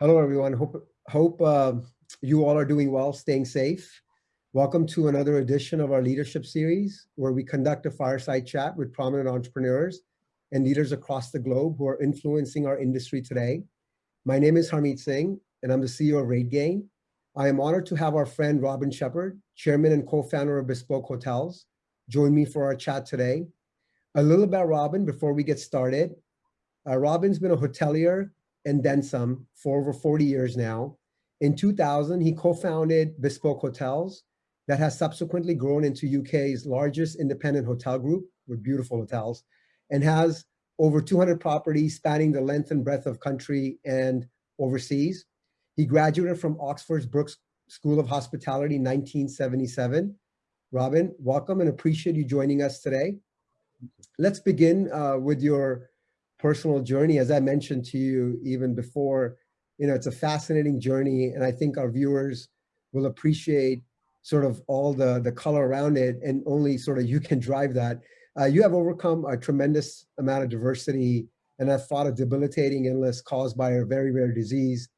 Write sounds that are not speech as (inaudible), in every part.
Hello, everyone. Hope, hope uh, you all are doing well, staying safe. Welcome to another edition of our leadership series, where we conduct a fireside chat with prominent entrepreneurs and leaders across the globe who are influencing our industry today. My name is Harmeet Singh, and I'm the CEO of RateGain. I am honored to have our friend Robin Shepard, chairman and co-founder of Bespoke Hotels, join me for our chat today. A little about Robin before we get started. Uh, Robin's been a hotelier and then some for over 40 years now. In 2000, he co-founded Bespoke Hotels that has subsequently grown into UK's largest independent hotel group with beautiful hotels and has over 200 properties spanning the length and breadth of country and overseas. He graduated from Oxford's Brookes School of Hospitality in 1977. Robin, welcome and appreciate you joining us today. Let's begin uh, with your personal journey. As I mentioned to you even before, you know, it's a fascinating journey and I think our viewers will appreciate sort of all the, the color around it and only sort of you can drive that. Uh, you have overcome a tremendous amount of diversity and have fought a debilitating illness caused by a very rare disease,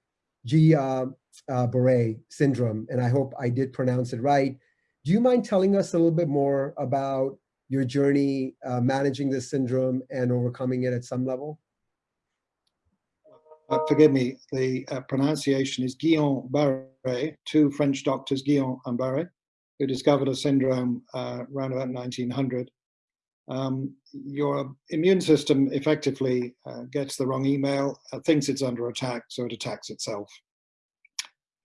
Guillain uh, Barre syndrome, and I hope I did pronounce it right. Do you mind telling us a little bit more about your journey uh, managing this syndrome and overcoming it at some level? Uh, forgive me, the uh, pronunciation is Guillaume Barre, two French doctors, Guillaume and Barre, who discovered a syndrome uh, around about 1900. Um, your immune system effectively uh, gets the wrong email, uh, thinks it's under attack, so it attacks itself.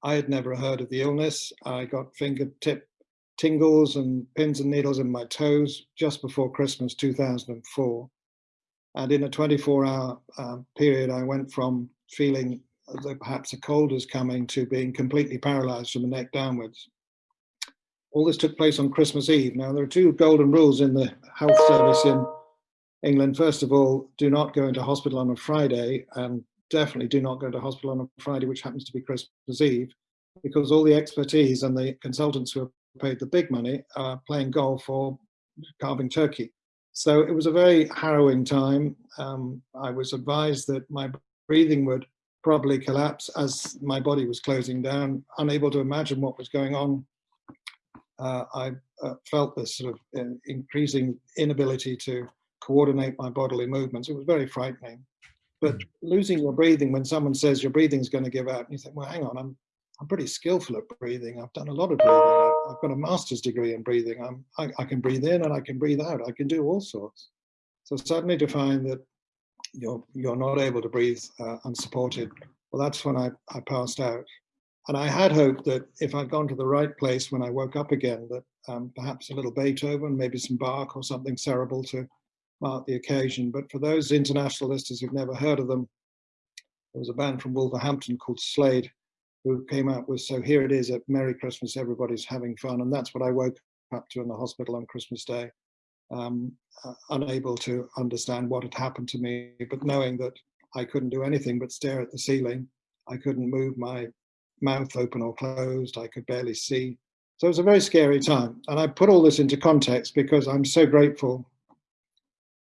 I had never heard of the illness. I got fingertip tingles and pins and needles in my toes just before Christmas 2004. And in a 24 hour uh, period, I went from feeling that perhaps a cold was coming to being completely paralyzed from the neck downwards. All this took place on Christmas Eve. Now, there are two golden rules in the health service in England. First of all, do not go into hospital on a Friday, and definitely do not go to hospital on a Friday, which happens to be Christmas Eve, because all the expertise and the consultants who are paid the big money uh, playing golf or carving turkey. So it was a very harrowing time. Um, I was advised that my breathing would probably collapse as my body was closing down, unable to imagine what was going on. Uh, I uh, felt this sort of uh, increasing inability to coordinate my bodily movements. It was very frightening. But losing your breathing when someone says your breathing is going to give out, and you think, well, hang on, I'm I'm pretty skillful at breathing. I've done a lot of breathing. I've got a master's degree in breathing. I'm, I, I can breathe in and I can breathe out. I can do all sorts. So suddenly to find that you're, you're not able to breathe uh, unsupported, well, that's when I, I passed out. And I had hoped that if I'd gone to the right place when I woke up again, that um, perhaps a little Beethoven, maybe some Bach or something cerebral to mark the occasion. But for those international listeners who've never heard of them, there was a band from Wolverhampton called Slade, who came out with so here it is at merry christmas everybody's having fun. And that's what i woke up to in the hospital on christmas day. Um, uh, unable to understand what had happened to me but knowing that i couldn't do anything but stare at the ceiling. I couldn't move my mouth open or closed. I could barely see. So it was a very scary time. And i put all this into context because i'm so grateful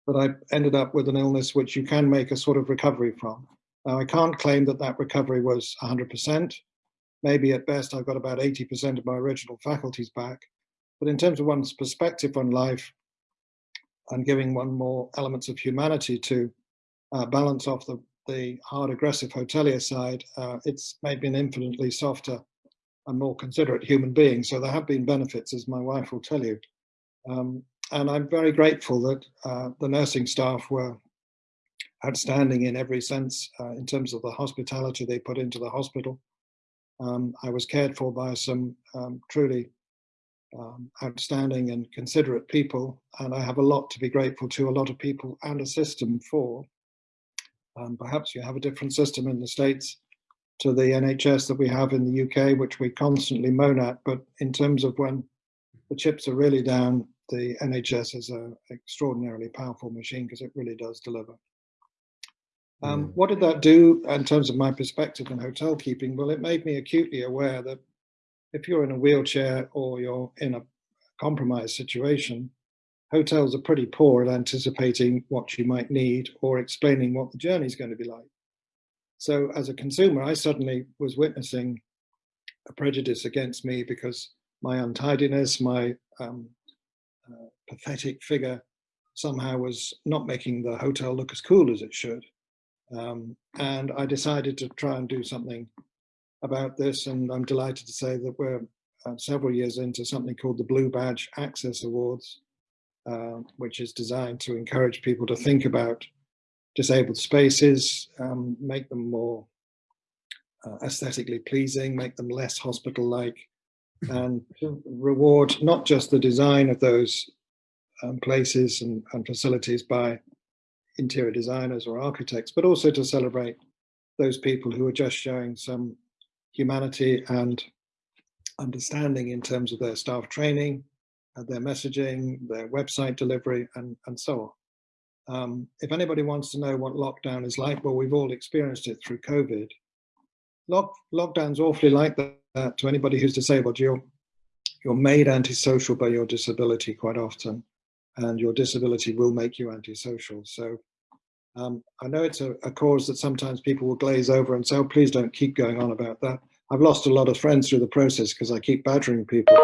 that i ended up with an illness which you can make a sort of recovery from. Now, I can't claim that that recovery was 100% maybe at best I've got about 80% of my original faculties back. But in terms of one's perspective on life and giving one more elements of humanity to uh, balance off the, the hard aggressive hotelier side, uh, it's made me an infinitely softer and more considerate human being. So there have been benefits, as my wife will tell you. Um, and I'm very grateful that uh, the nursing staff were outstanding in every sense uh, in terms of the hospitality they put into the hospital. Um, I was cared for by some um, truly um, outstanding and considerate people, and I have a lot to be grateful to a lot of people and a system for. Um, perhaps you have a different system in the States to the NHS that we have in the UK, which we constantly moan at, but in terms of when the chips are really down, the NHS is an extraordinarily powerful machine because it really does deliver. Um, mm. What did that do in terms of my perspective in hotel keeping? Well, it made me acutely aware that if you're in a wheelchair or you're in a compromised situation, hotels are pretty poor at anticipating what you might need or explaining what the journey is going to be like. So as a consumer, I suddenly was witnessing a prejudice against me because my untidiness, my um, uh, pathetic figure somehow was not making the hotel look as cool as it should. Um, and I decided to try and do something about this. And I'm delighted to say that we're uh, several years into something called the Blue Badge Access Awards, uh, which is designed to encourage people to think about disabled spaces, um, make them more uh, aesthetically pleasing, make them less hospital-like, and reward not just the design of those um, places and, and facilities by interior designers or architects, but also to celebrate those people who are just showing some humanity and understanding in terms of their staff training, uh, their messaging, their website delivery, and, and so on. Um, if anybody wants to know what lockdown is like, well, we've all experienced it through COVID. Lock, lockdown's awfully like that to anybody who's disabled. You're, you're made antisocial by your disability quite often, and your disability will make you antisocial. So um, I know it's a, a, cause that sometimes people will glaze over and say, oh, please don't keep going on about that. I've lost a lot of friends through the process because I keep badgering people,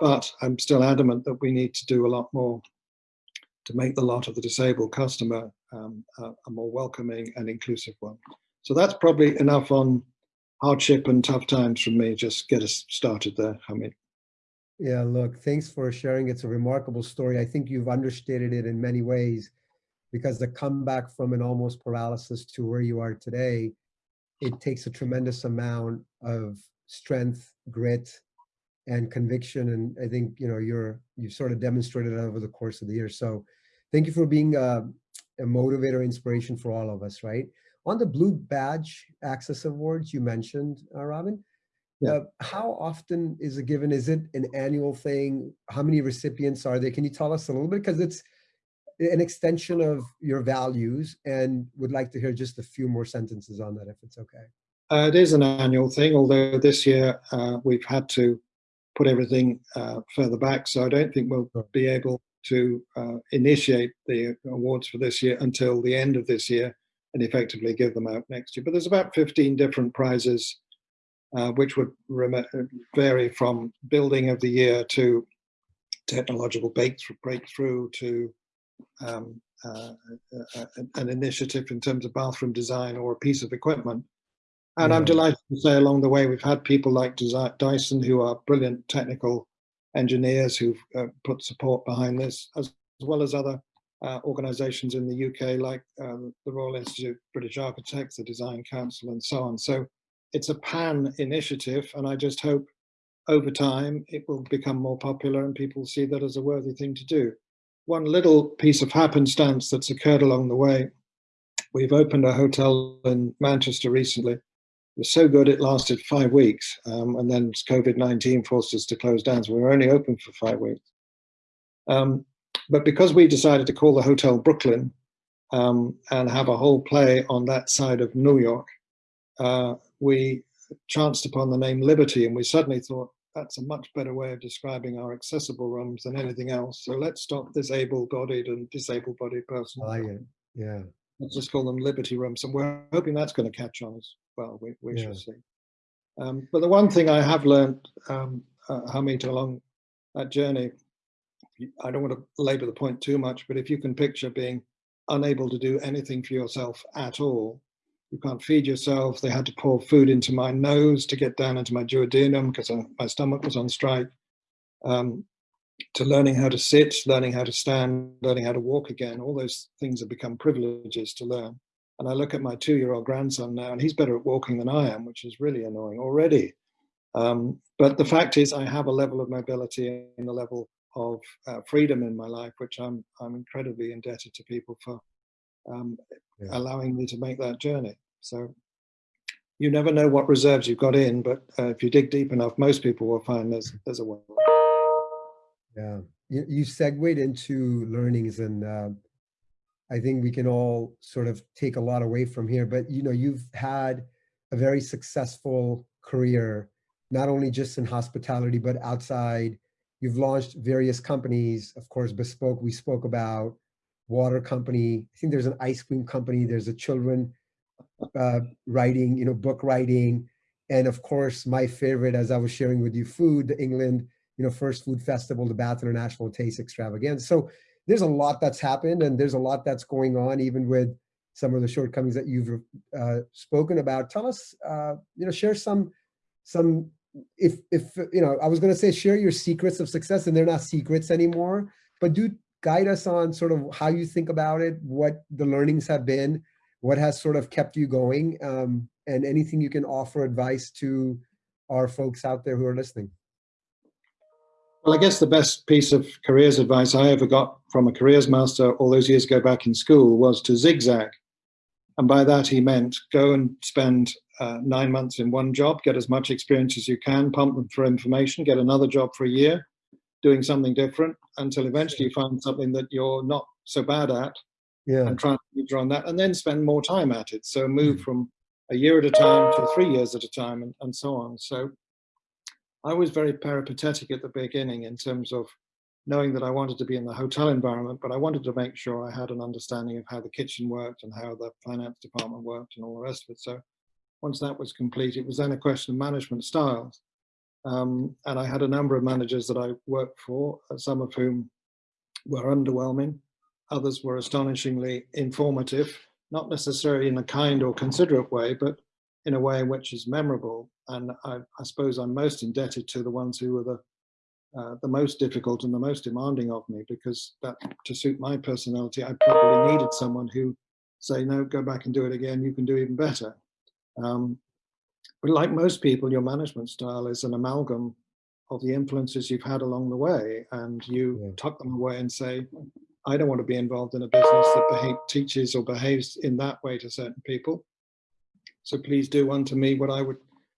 but I'm still adamant that we need to do a lot more to make the lot of the disabled customer um, a, a more welcoming and inclusive one. So that's probably enough on hardship and tough times from me. Just get us started there, Harmeet. Yeah, look, thanks for sharing. It's a remarkable story. I think you've understated it in many ways because the comeback from an almost paralysis to where you are today, it takes a tremendous amount of strength, grit, and conviction. And I think, you know, you're, you've sort of demonstrated that over the course of the year. So thank you for being a, a motivator, inspiration for all of us, right? On the Blue Badge Access Awards you mentioned, uh, Robin, yeah. Uh, how often is it given? Is it an annual thing? How many recipients are there? Can you tell us a little bit? Because it's an extension of your values and would like to hear just a few more sentences on that if it's okay. Uh, it is an annual thing, although this year uh, we've had to put everything uh, further back. So I don't think we'll be able to uh, initiate the awards for this year until the end of this year and effectively give them out next year. But there's about 15 different prizes, uh, which would vary from building of the year to technological breakthrough to um, uh, uh, uh an initiative in terms of bathroom design or a piece of equipment. And yeah. I'm delighted to say along the way, we've had people like Dyson who are brilliant technical engineers who've uh, put support behind this, as, as well as other uh, organizations in the UK like um, the Royal Institute of British Architects, the Design Council, and so on. So it's a pan initiative, and I just hope over time it will become more popular and people see that as a worthy thing to do one little piece of happenstance that's occurred along the way. We've opened a hotel in Manchester recently. It was so good it lasted five weeks, um, and then COVID-19 forced us to close down, so we were only open for five weeks. Um, but because we decided to call the hotel Brooklyn um, and have a whole play on that side of New York, uh, we chanced upon the name Liberty, and we suddenly thought, that's a much better way of describing our accessible rooms than anything else. So let's stop disabled-bodied and disabled-bodied person. I like it. Yeah. Let's just call them Liberty rooms, and we're hoping that's going to catch on as well. We, we yeah. shall see. Um, but the one thing I have learned, um, uh, Harmeet, along that journey, I don't want to labor the point too much, but if you can picture being unable to do anything for yourself at all, you can't feed yourself. They had to pour food into my nose to get down into my duodenum because my stomach was on strike. Um, to learning how to sit, learning how to stand, learning how to walk again, all those things have become privileges to learn. And I look at my two-year-old grandson now, and he's better at walking than I am, which is really annoying already. Um, but the fact is, I have a level of mobility and a level of uh, freedom in my life, which I'm I'm incredibly indebted to people for um, yeah. allowing me to make that journey. So you never know what reserves you've got in, but uh, if you dig deep enough, most people will find there's there's a way. Yeah, you, you segued into learnings, and uh, I think we can all sort of take a lot away from here. But you know, you've had a very successful career, not only just in hospitality but outside. You've launched various companies, of course, Bespoke. We spoke about water company. I think there's an ice cream company. There's a children uh, writing, you know, book writing, and of course, my favorite, as I was sharing with you, food, the England, you know, first food festival, the Bath International Taste Extravaganza. So there's a lot that's happened and there's a lot that's going on, even with some of the shortcomings that you've uh, spoken about. Tell us, uh, you know, share some, some, if, if, you know, I was going to say, share your secrets of success and they're not secrets anymore, but do guide us on sort of how you think about it, what the learnings have been, what has sort of kept you going, um, and anything you can offer advice to our folks out there who are listening. Well, I guess the best piece of careers advice I ever got from a careers master all those years ago back in school was to zigzag. And by that he meant go and spend uh, nine months in one job, get as much experience as you can, pump them for information, get another job for a year, doing something different until eventually you find something that you're not so bad at yeah. and try and major on that and then spend more time at it. So move mm. from a year at a time to three years at a time and, and so on. So I was very peripatetic at the beginning in terms of knowing that I wanted to be in the hotel environment, but I wanted to make sure I had an understanding of how the kitchen worked and how the finance department worked and all the rest of it. So once that was complete, it was then a question of management styles. Um, and I had a number of managers that I worked for, uh, some of whom were underwhelming, others were astonishingly informative, not necessarily in a kind or considerate way, but in a way which is memorable. And I, I, suppose I'm most indebted to the ones who were the uh, the most difficult and the most demanding of me because that to suit my personality I probably needed someone who say no go back and do it again. You can do even better. Um, but like most people your management style is an amalgam of the influences you've had along the way and you yeah. tuck them away and say I don't want to be involved in a business that behave, teaches or behaves in that way to certain people so please do unto me what I would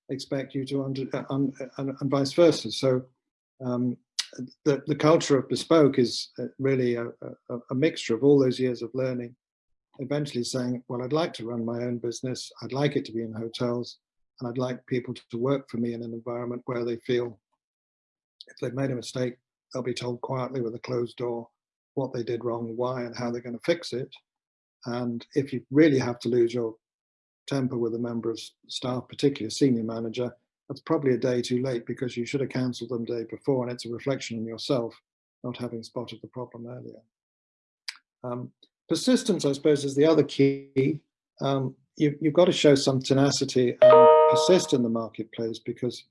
expect you to under, uh, um, and, and, vice versa. So um, the, the culture of bespoke is uh, really a, a, a, mixture of all those years of learning, eventually saying, well, I'd like to run my own business. I'd like it to be in hotels and I'd like people to work for me in an environment where they feel if they've made a mistake, they'll be told quietly with a closed door what they did wrong, why, and how they're going to fix it. And if you really have to lose your temper with a member of staff, particularly a senior manager, that's probably a day too late because you should have cancelled them the day before and it's a reflection on yourself not having spotted the problem earlier. Um, persistence, I suppose, is the other key. Um, you, you've got to show some tenacity and persist in the marketplace because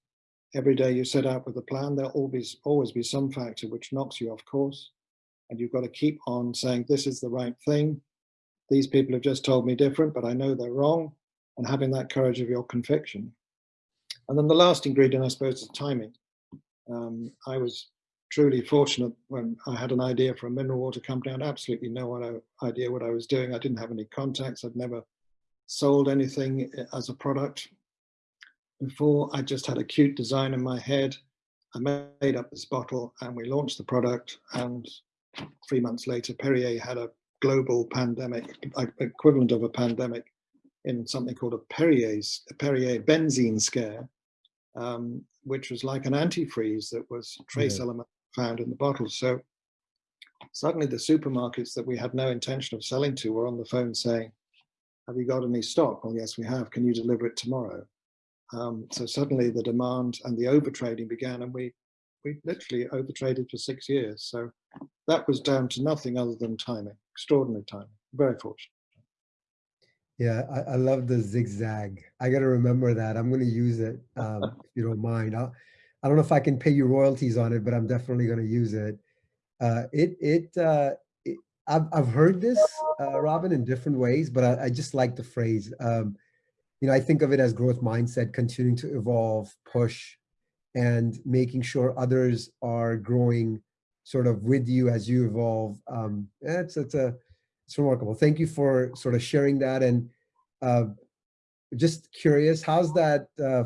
every day you set out with a plan, there'll always, always be some factor which knocks you off course. And you've got to keep on saying, this is the right thing. These people have just told me different, but I know they're wrong and having that courage of your conviction. And then the last ingredient, I suppose, is timing. Um, I was truly fortunate when I had an idea for a mineral water company. I had absolutely no idea what I was doing. I didn't have any contacts. I'd never sold anything eh, as a product before. I just had a cute design in my head. I made up this bottle and we launched the product. And three months later, Perrier had a global pandemic, equivalent of a pandemic in something called a Perrier's, a Perrier benzene scare, um, which was like an antifreeze that was trace yeah. element found in the bottle. So suddenly the supermarkets that we had no intention of selling to were on the phone saying, have you got any stock? Well, yes, we have. Can you deliver it tomorrow? Um, so suddenly the demand and the overtrading began and we, we literally overtraded for six years. So that was down to nothing other than timing, extraordinary timing, very fortunate. Yeah, I, I love the zigzag. I got to remember that. I'm going to use it um, (laughs) if you don't mind. I'll, I don't know if I can pay you royalties on it, but I'm definitely going to use it. Uh, it it, uh, it I've I've heard this, uh, Robin, in different ways, but I, I just like the phrase. Um, you know, I think of it as growth mindset, continuing to evolve, push, and making sure others are growing sort of with you as you evolve. Um, it's it's a it's remarkable. Thank you for sort of sharing that. And uh, just curious, how's that uh,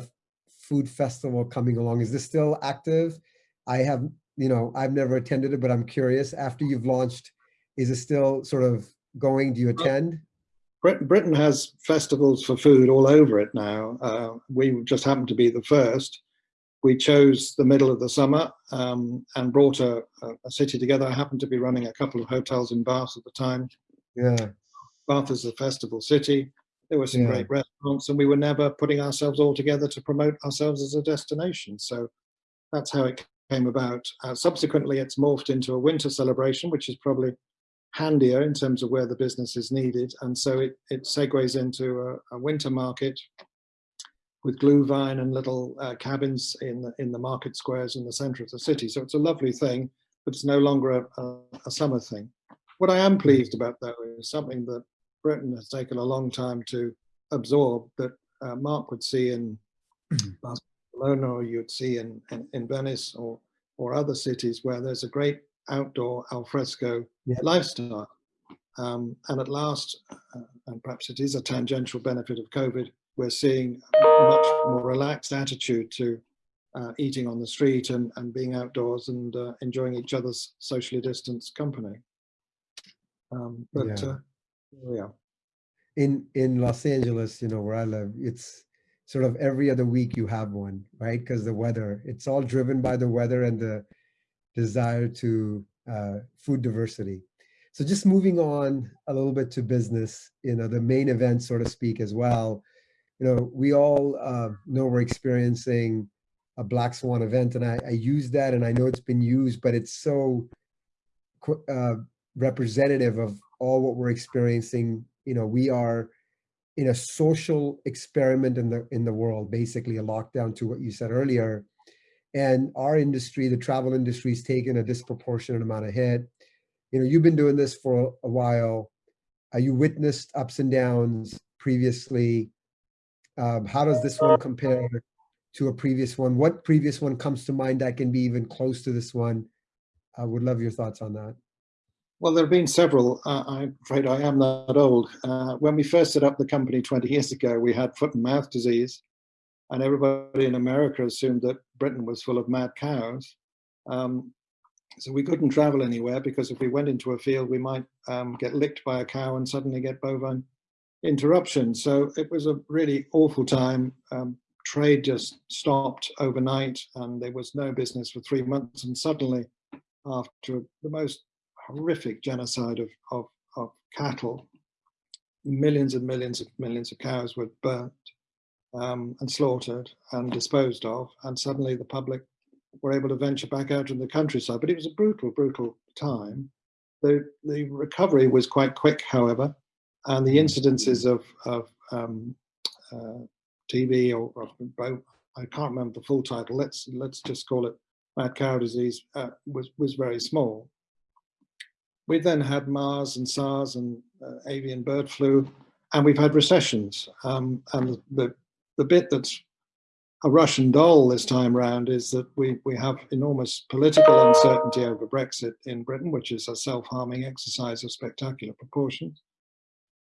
food festival coming along? Is this still active? I have, you know, I've never attended it, but I'm curious. After you've launched, is it still sort of going? Do you attend? Britain has festivals for food all over it now. Uh, we just happened to be the first. We chose the middle of the summer um, and brought a, a, city together. I happened to be running a couple of hotels in Bath at the time, yeah. Bath is a festival city. There were some Yeah. great restaurants, and we were never putting ourselves all together to promote ourselves as a destination. So that's how it came about. Uh, subsequently, it's morphed into a winter celebration, which is probably handier in terms of where the business is needed. And so it, it segues into a, a winter market with glühwein and little uh, cabins in the, in the market squares in the center of the city. So it's a lovely thing, but it's no longer a, a, a summer thing. What I am pleased about though is something that Britain has taken a long time to absorb that uh, Mark would see in Barcelona or you'd see in, in, in Venice or, or other cities where there's a great outdoor alfresco Yeah. lifestyle. Um, and at last, uh, and perhaps it is a tangential benefit of COVID, we're seeing a much more relaxed attitude to uh, eating on the street and, and being outdoors and uh, enjoying each other's socially distanced company. Um, but Yeah. uh, here we are. in in Los Angeles, you know, where I live, it's sort of every other week you have one, right? Because the weather, it's all driven by the weather and the desire to uh, food diversity. So just moving on a little bit to business, you know, the main event, so to speak, as well. You know, we all uh, know we're experiencing a black swan event, and I, I use that, and I know it's been used, but it's so uh, representative of all what we're experiencing. You know, we are in a social experiment in the in the world, basically a lockdown to what you said earlier. And our industry, the travel industry, is taking a disproportionate amount of hit. You know, you've been doing this for a while. Uh, you witnessed ups and downs previously. Um, how does this one compare to a previous one? What previous one comes to mind that can be even close to this one? I would love your thoughts on that. Well, there have been several. Uh, I'm afraid I am that old. Uh, when we first set up the company 20 years ago, we had foot and mouth disease, and everybody in America assumed that Britain was full of mad cows. Um, so we couldn't travel anywhere because if we went into a field, we might um, get licked by a cow and suddenly get bovine interruption. So it was a really awful time. Um, trade just stopped overnight, and there was no business for three months. And suddenly, after the most horrific genocide of, of, of cattle. Millions and millions of millions of cows were burnt um, and slaughtered and disposed of, and suddenly the public were able to venture back out in the countryside. But it was a brutal, brutal time. The, the recovery was quite quick, however, and the incidences of, of um, uh, TB or, or I can't remember the full title. Let's let's just call it mad cow disease uh, was was very small. We then had MERS and SARS and uh, avian bird flu, and we've had recessions. Um, and the, the, the bit that's a Russian doll this time round is that we, we have enormous political uncertainty over Brexit in Britain, which is a self-harming exercise of spectacular proportions.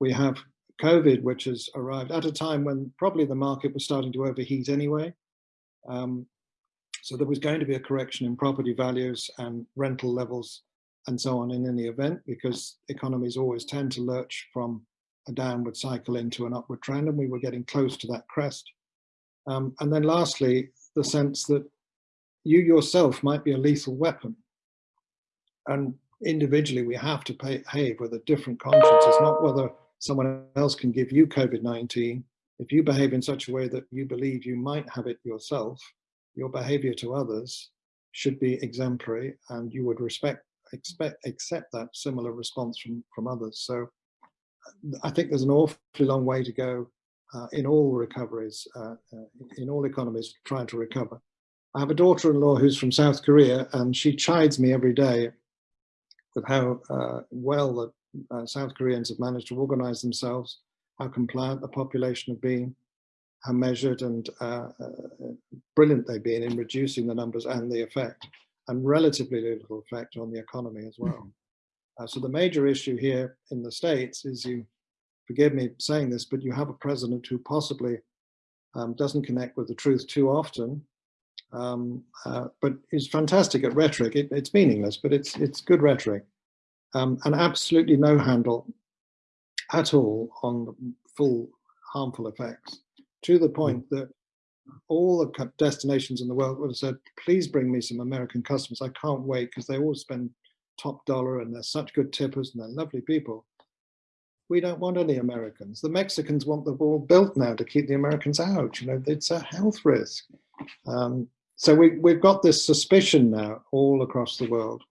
We have COVID, which has arrived at a time when probably the market was starting to overheat anyway. Um, so there was going to be a correction in property values and rental levels and so on in any event, because economies always tend to lurch from a downward cycle into an upward trend, and we were getting close to that crest. Um, and then lastly, the sense that you yourself might be a lethal weapon. And individually, we have to behave with a different conscience. It's not whether someone else can give you COVID-19. If you behave in such a way that you believe you might have it yourself, your behavior to others should be exemplary and you would respect expect accept that similar response from from others so i think there's an awfully long way to go uh, in all recoveries uh, uh, in all economies trying to recover i have a daughter-in-law who's from south korea and she chides me every day with how uh, well the uh, south koreans have managed to organize themselves how compliant the population have been how measured and uh, brilliant they've been in reducing the numbers and the effect and relatively little effect on the economy as well. Uh, so the major issue here in the States is you, forgive me saying this, but you have a president who possibly um, doesn't connect with the truth too often, um, uh, but is fantastic at rhetoric. It, it's meaningless, but it's, it's good rhetoric. Um, and absolutely no handle at all on the full harmful effects, to the point that all the destinations in the world would have said, please bring me some American customers. I can't wait because they all spend top dollar and they're such good tippers and they're lovely people. we don't want any Americans. The Mexicans want the wall built now to keep the Americans out. You know, it's a health risk. Um, so we, we've got this suspicion now all across the world.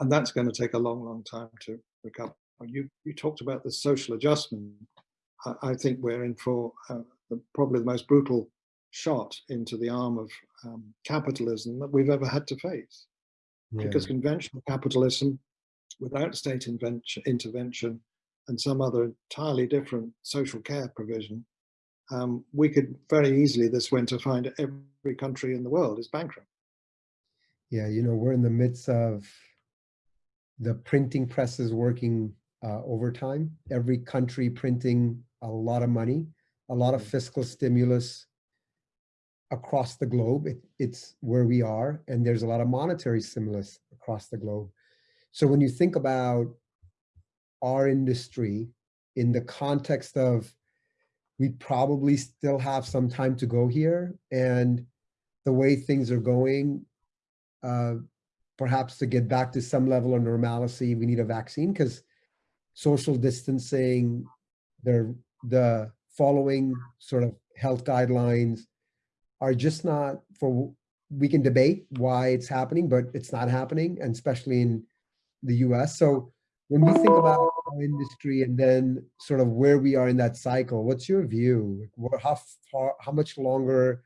And that's going to take a long, long time to recover. You, you talked about the social adjustment. I, I think we're in for uh, the, probably the most brutal shot into the arm of um, capitalism that we've ever had to face. Yeah. Because conventional capitalism, without state intervention and some other entirely different social care provision, um, we could very easily this winter find every country in the world is bankrupt. Yeah, you know, we're in the midst of the printing presses working uh, overtime, every country printing a lot of money, a lot of fiscal stimulus across the globe. It, it's where we are, and there's a lot of monetary stimulus across the globe. So when you think about our industry in the context of we probably still have some time to go here. And the way things are going, uh, perhaps to get back to some level of normalcy, we need a vaccine because social distancing, the, the following sort of health guidelines are just not for, we can debate why it's happening, but it's not happening, and especially in the US. So when we think about our industry and then sort of where we are in that cycle, what's your view? How far, how much longer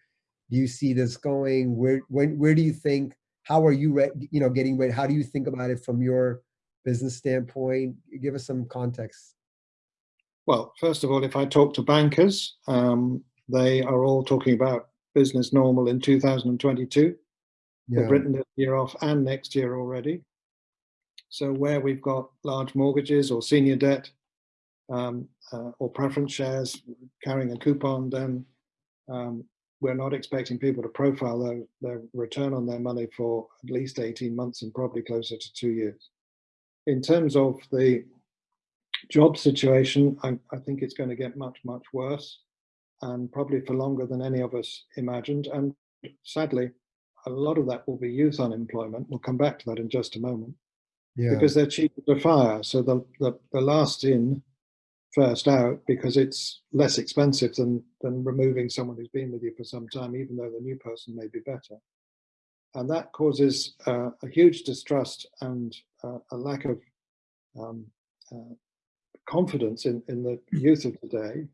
do you see this going? Where, when, where do you think, how are you, you know, getting ready? How do you think about it from your business standpoint? Give us some context. Well, first of all, if I talk to bankers, um, they are all talking about business normal in 2022. Yeah. They've written this year off and next year already. So where we've got large mortgages or senior debt um, uh, or preference shares carrying a coupon, then um, we're not expecting people to profile their, their return on their money for at least 18 months and probably closer to two years. In terms of the job situation, I, I think it's going to get much, much worse and probably for longer than any of us imagined. And sadly, a lot of that will be youth unemployment. We'll come back to that in just a moment yeah. because they're cheaper to fire. So the, the, the last in, first out, because it's less expensive than, than removing someone who's been with you for some time, even though the new person may be better. And that causes uh, a huge distrust and uh, a lack of um, uh, confidence in, in the youth of today.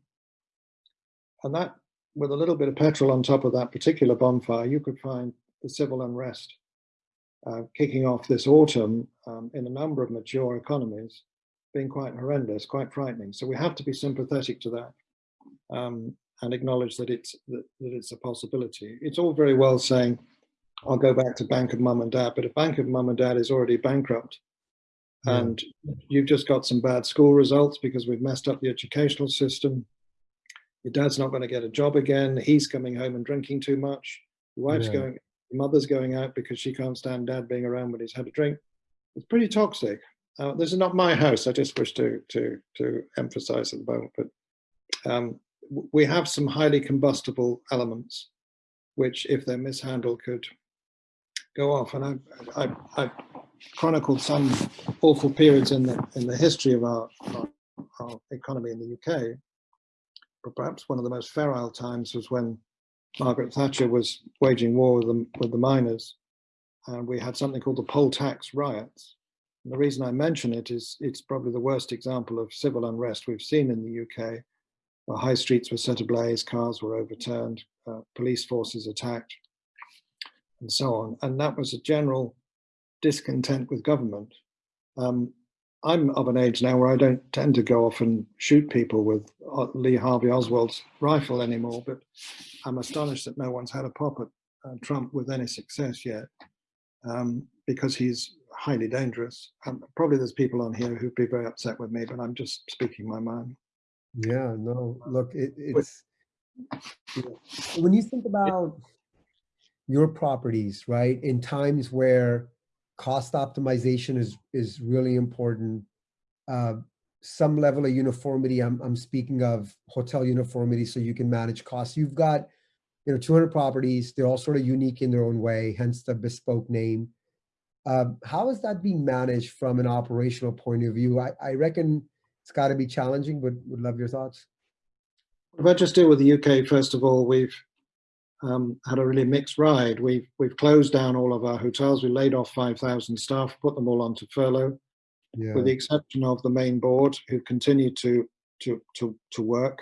And that, with a little bit of petrol on top of that particular bonfire, you could find the civil unrest uh, kicking off this autumn um, in a number of mature economies being quite horrendous, quite frightening. So we have to be sympathetic to that um, and acknowledge that it's that, that, it's a possibility. It's all very well saying, I'll go back to Bank of Mum and Dad, but if Bank of Mum and Dad is already bankrupt yeah. and you've just got some bad school results because we've messed up the educational system, your dad's not going to get a job again, he's coming home and drinking too much, your wife's yeah. going mother's going out because she can't stand dad being around when he's had a drink. It's pretty toxic. Uh, this is not my house. I just wish to to to emphasize at the moment, but um, we have some highly combustible elements, which, if they're mishandled, could go off. And I, I, I chronicled some awful periods in the in the history of our, our, our economy in the UK. But perhaps one of the most feral times was when Margaret Thatcher was waging war with the, with the miners, and we had something called the poll tax riots. And the reason I mention it is it's probably the worst example of civil unrest we've seen in the UK, high streets were set ablaze, cars were overturned, uh, police forces attacked, and so on. And that was a general discontent with government. Um, I'm of an age now where I don't tend to go off and shoot people with uh, Lee Harvey Oswald's rifle anymore, but I'm astonished that no one's had a pop at uh, Trump with any success yet, um, because he's highly dangerous. Um, probably there's people on here who'd be very upset with me, but I'm just speaking my mind. Yeah, no, look, it, it's, you know, when you think about your properties, right, in times where cost optimization is is really important. Uh, some level of uniformity. I'm I'm speaking of hotel uniformity, so you can manage costs. You've got, you know, 200 properties. They're all sort of unique in their own way, hence the bespoke name. Uh, how is that being managed from an operational point of view? I, I reckon it's got to be challenging, but would love your thoughts. If I just deal with the UK, first of all, we've um, had a really mixed ride. We've, we've closed down all of our hotels. We laid off 5,000 staff, put them all onto furlough, Yeah, with the exception of the main board who continue to, to, to, to work,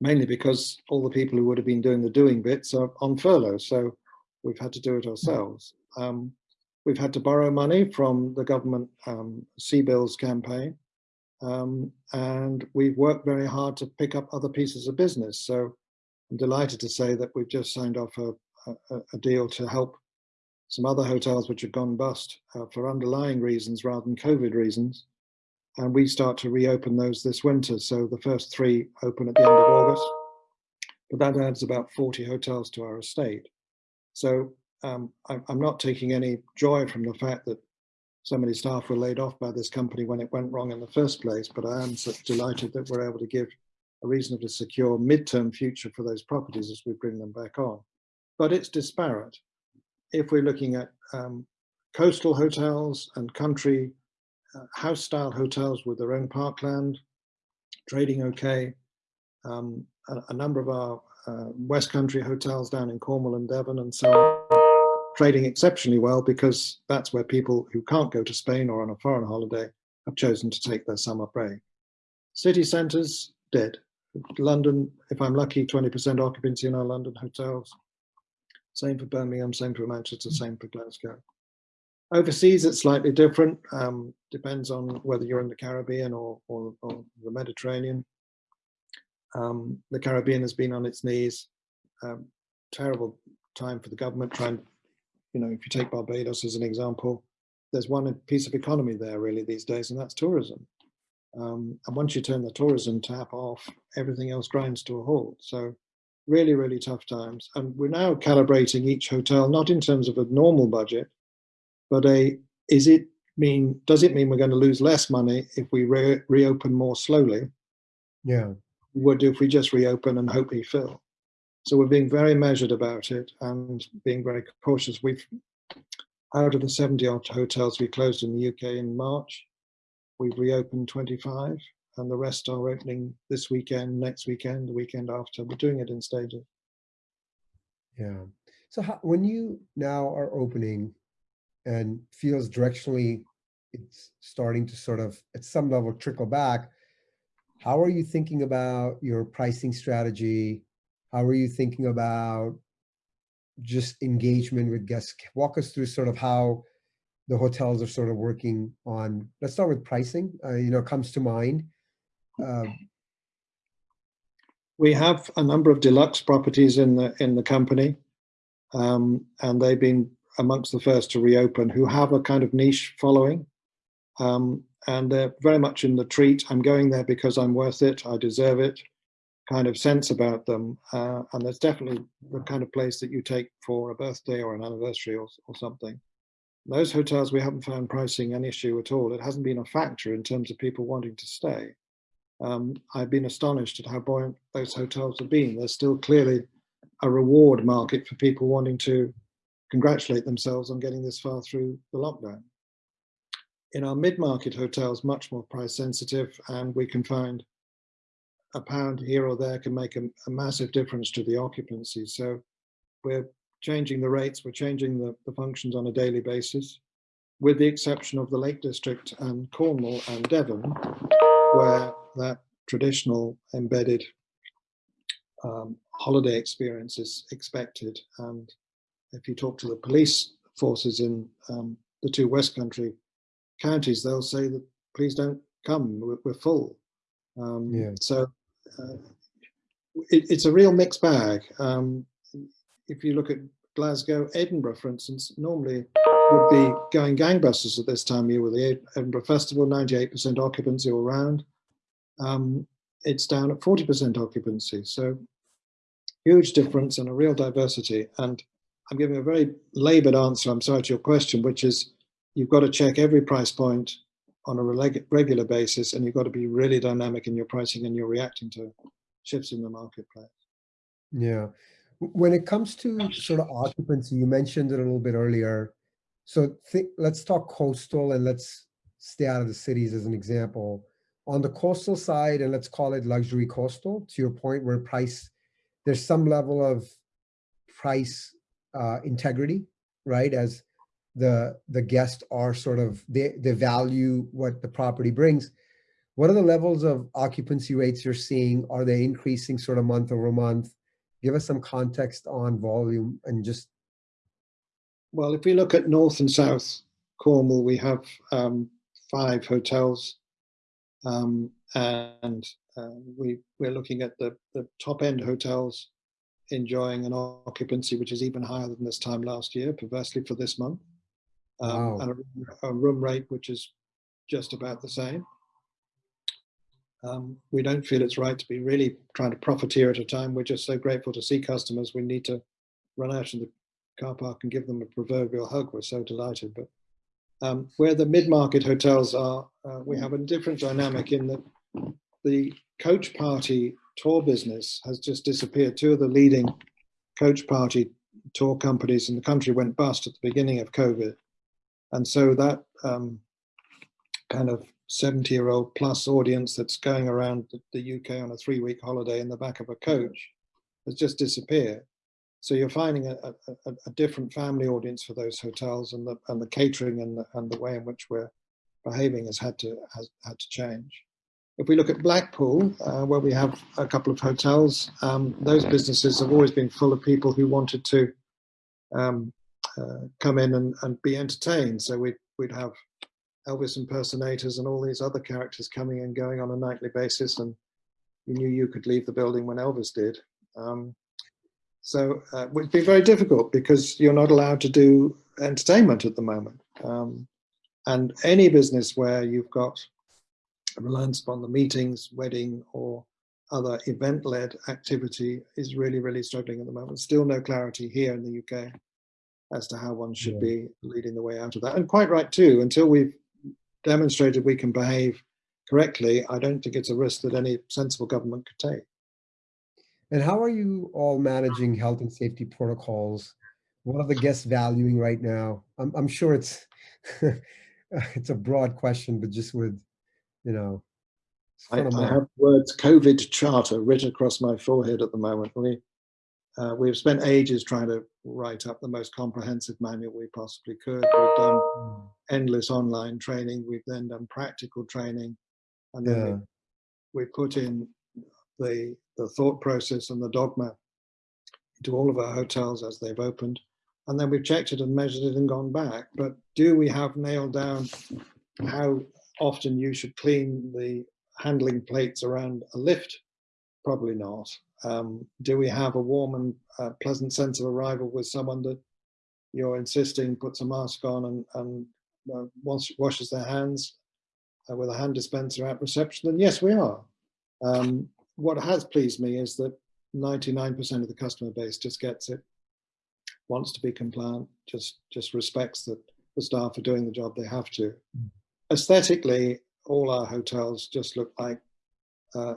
mainly because all the people who would have been doing the doing bits are on furlough. So we've had to do it ourselves. Um, we've had to borrow money from the government um, CBILS campaign. Um, and we've worked very hard to pick up other pieces of business. So I'm delighted to say that we've just signed off a, a, a deal to help some other hotels which have gone bust uh, for underlying reasons rather than COVID reasons. And we start to reopen those this winter. So the first three open at the end of August, but that adds about 40 hotels to our estate. So um, I, I'm not taking any joy from the fact that so many staff were laid off by this company when it went wrong in the first place, but I am delighted that we're able to give a reasonably secure midterm future for those properties as we bring them back on. But it's disparate. If we're looking at um, coastal hotels and country uh, house style hotels with their own parkland, trading okay, um, a, a, number of our uh, West Country hotels down in Cornwall and Devon and so on, trading exceptionally well because that's where people who can't go to Spain or on a foreign holiday have chosen to take their summer break. City centres, dead. London, if I'm lucky, 20% occupancy in our London hotels. Same for Birmingham, same for Manchester, same for Glasgow. Overseas, it's slightly different. Um, depends on whether you're in the Caribbean or, or, or the Mediterranean. Um, the Caribbean has been on its knees. Um, terrible time for the government trying, you know, if you take Barbados as an example, there's one piece of economy there really these days, and that's tourism. Um, and once you turn the tourism tap off, everything else grinds to a halt. So really, really tough times. And we're now calibrating each hotel, not in terms of a normal budget, but a, is it mean, does it mean we're going to lose less money if we re reopen more slowly? Yeah. Would if we just reopen and hope we fill. So we're being very measured about it and being very cautious. We've, out of the 70 odd hotels we closed in the UK in March, We've reopened 25 and the rest are opening this weekend, next weekend, the weekend after. We're doing it in stages. Yeah. So how, when you now are opening and feels directionally it's starting to sort of at some level trickle back, how are you thinking about your pricing strategy? How are you thinking about just engagement with guests? Walk us through sort of how the hotels are sort of working on, let's start with pricing, uh, you know, comes to mind. Uh, we have a number of deluxe properties in the in the company, um, and they've been amongst the first to reopen who have a kind of niche following. Um, and they're very much in the treat. I'm going there because I'm worth it. I deserve it kind of sense about them. Uh, and there's definitely the kind of place that you take for a birthday or an anniversary or, or something. Those hotels, we haven't found pricing an issue at all. It hasn't been a factor in terms of people wanting to stay. Um, I've been astonished at how buoyant those hotels have been. There's still clearly a reward market for people wanting to congratulate themselves on getting this far through the lockdown. In our mid-market hotels, much more price sensitive, and we can find a pound here or there can make a, a massive difference to the occupancy. So we're changing the rates, we're changing the, the functions on a daily basis, with the exception of the Lake District and Cornwall and Devon, where that traditional embedded um, holiday experience is expected. And if you talk to the police forces in um, the two West Country counties, they'll say that please don't come, we're, we're full. Um, yeah. So uh, it, it's a real mixed bag. Um, if you look at Glasgow, Edinburgh, for instance, normally would be going gangbusters at this time of year with the Edinburgh Festival, 98% occupancy all round. Um, it's down at 40% occupancy. So huge difference and a real diversity. And I'm giving a very labored answer, I'm sorry to your question, which is you've got to check every price point on a regular basis and you've got to be really dynamic in your pricing and you're reacting to shifts in the marketplace. Yeah. When it comes to sort of occupancy, you mentioned it a little bit earlier. So let's talk coastal and let's stay out of the cities as an example. on the coastal side, and let's call it luxury coastal, to your point, where price, there's some level of price uh, integrity, right? As the the guests are sort of they they value what the property brings. What are the levels of occupancy rates you're seeing? Are they increasing sort of month over month? Give us some context on volume and just. Well, if we look at North and South Cornwall, we have um, five hotels um, and uh, we, we're looking at the, the top end hotels enjoying an occupancy which is even higher than this time last year, perversely for this month, um, Wow. and a, a room rate which is just about the same. Um, we don't feel it's right to be really trying to profiteer at a time. We're just so grateful to see customers. We need to run out in the car park and give them a proverbial hug. We're so delighted. But um, where the mid-market hotels are, uh, we have a different dynamic in that the coach party tour business has just disappeared. Two of the leading coach party tour companies in the country went bust at the beginning of COVID. And so that um, kind of 70 year old plus audience that's going around the, UK on a three week holiday in the back of a coach has just disappeared. So you're finding a, a, a different family audience for those hotels and the, and the catering and the, and the way in which we're behaving has had to, has had to change. If we look at Blackpool, uh, where we have a couple of hotels, um, those businesses have always been full of people who wanted to um, uh, come in and, and be entertained. So we'd, we'd have Elvis impersonators and all these other characters coming and going on a nightly basis, and you knew you could leave the building when Elvis did. Um, so uh, it would be very difficult because you're not allowed to do entertainment at the moment. Um, and any business where you've got reliance upon the meetings, wedding, or other event-led activity is really, really struggling at the moment. Still no clarity here in the UK as to how one should Yeah. be leading the way out of that. And quite right too, until we've demonstrated we can behave correctly, I don't think it's a risk that any sensible government could take. And how are you all managing health and safety protocols? What are the guests valuing right now? I'm, I'm sure it's (laughs) it's a broad question, but just with, you know, I, I have words COVID charter written across my forehead at the moment. We, uh, we've spent ages trying to write up the most comprehensive manual we possibly could. We've done Mm, endless online training. We've then done practical training. And then Yeah, we, we put in the, the thought process and the dogma into all of our hotels as they've opened. And then we've checked it and measured it and gone back. But do we have nailed down how often you should clean the handling plates around a lift? Probably not. Um, do we have a warm and uh, pleasant sense of arrival with someone that you're insisting puts a mask on and, and uh, wash, washes their hands uh, with a hand dispenser at reception? Then yes, we are. Um, what has pleased me is that 99% of the customer base just gets it, wants to be compliant, just just respects that the staff are doing the job they have to. Mm. Aesthetically, all our hotels just look like uh,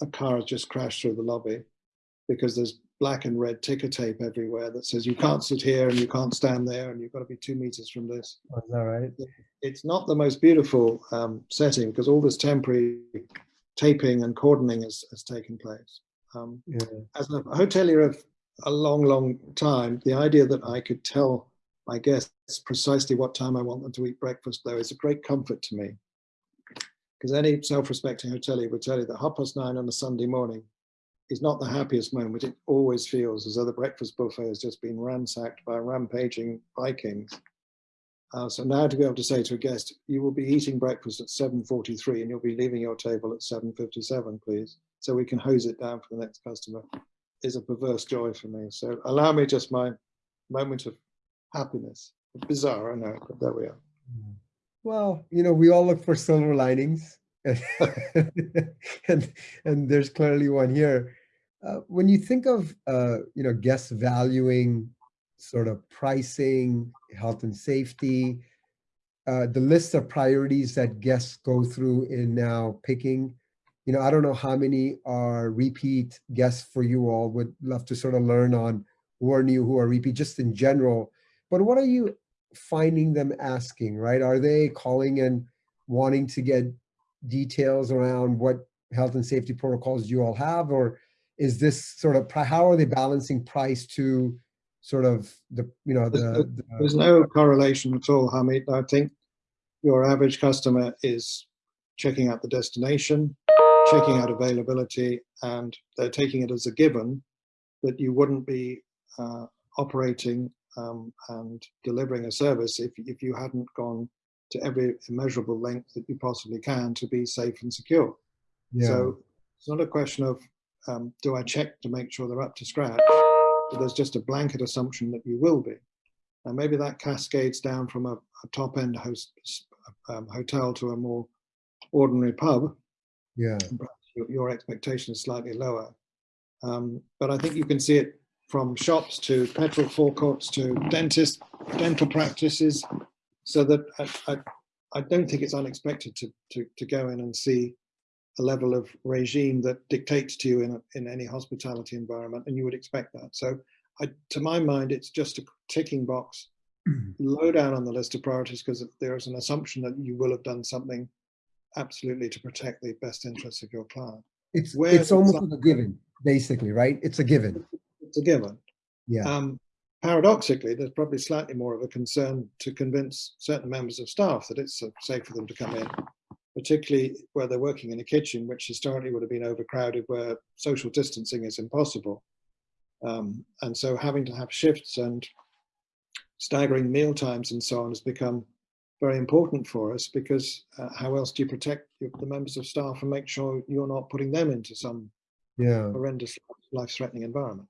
a car has just crashed through the lobby because there's black and red ticker tape everywhere that says you can't sit here and you can't stand there and you've got to be two meters from this. is that right? It's not the most beautiful um, setting because all this temporary taping and cordoning has, has taken place. Um, Yeah, as a hotelier of a long, long time, the idea that I could tell my guests precisely what time I want them to eat breakfast, though, is a great comfort to me. Because any self-respecting hotelier would tell you that half past nine on a Sunday morning is not the happiest moment. It always feels as though the breakfast buffet has just been ransacked by rampaging Vikings. Uh, so now to be able to say to a guest, you will be eating breakfast at 7.43 and you'll be leaving your table at 7.57, please, so we can hose it down for the next customer, is a perverse joy for me. So allow me just my moment of happiness. Bizarre, I know, but there we are. Well, you know, we all look for silver linings, (laughs) and and there's clearly one here. Uh, when you think of uh, you know guests valuing sort of pricing, health and safety, uh, the list of priorities that guests go through in now picking, you know, I don't know how many are repeat guests for you all. Would love to sort of learn on who are new, who are repeat, just in general. But what are you finding them asking, right? Are they calling and wanting to get details around what health and safety protocols you all have, or is this sort of, how are they balancing price to sort of the, you know, the. the There's no correlation at all, Harmeet. I think your average customer is checking out the destination, checking out availability, and they're taking it as a given that you wouldn't be uh, operating um, and delivering a service if, if you hadn't gone to every immeasurable length that you possibly can to be safe and secure. Yeah. So it's not a question of um, do I check to make sure they're up to scratch, but there's just a blanket assumption that you will be. And maybe that cascades down from a, a top end host, um, hotel to a more ordinary pub. Yeah. Your, your, expectation is slightly lower. Um, but I think you can see it from shops to petrol forecourts to dentists, dental practices, so that I, I, I don't think it's unexpected to, to, to go in and see a level of regime that dictates to you in, a, in any hospitality environment, and you would expect that. So I, to my mind, it's just a ticking box mm. low down on the list of priorities because there's an assumption that you will have done something absolutely to protect the best interests of your client. It's, it's almost a given, basically, right? It's a given. It's a given. Yeah. Um, paradoxically, there's probably slightly more of a concern to convince certain members of staff that it's safe for them to come in, particularly where they're working in a kitchen, which historically would have been overcrowded, where social distancing is impossible. Um, and so having to have shifts and staggering meal times and so on has become very important for us because uh, how else do you protect the members of staff and make sure you're not putting them into some yeah. horrendous life-threatening environment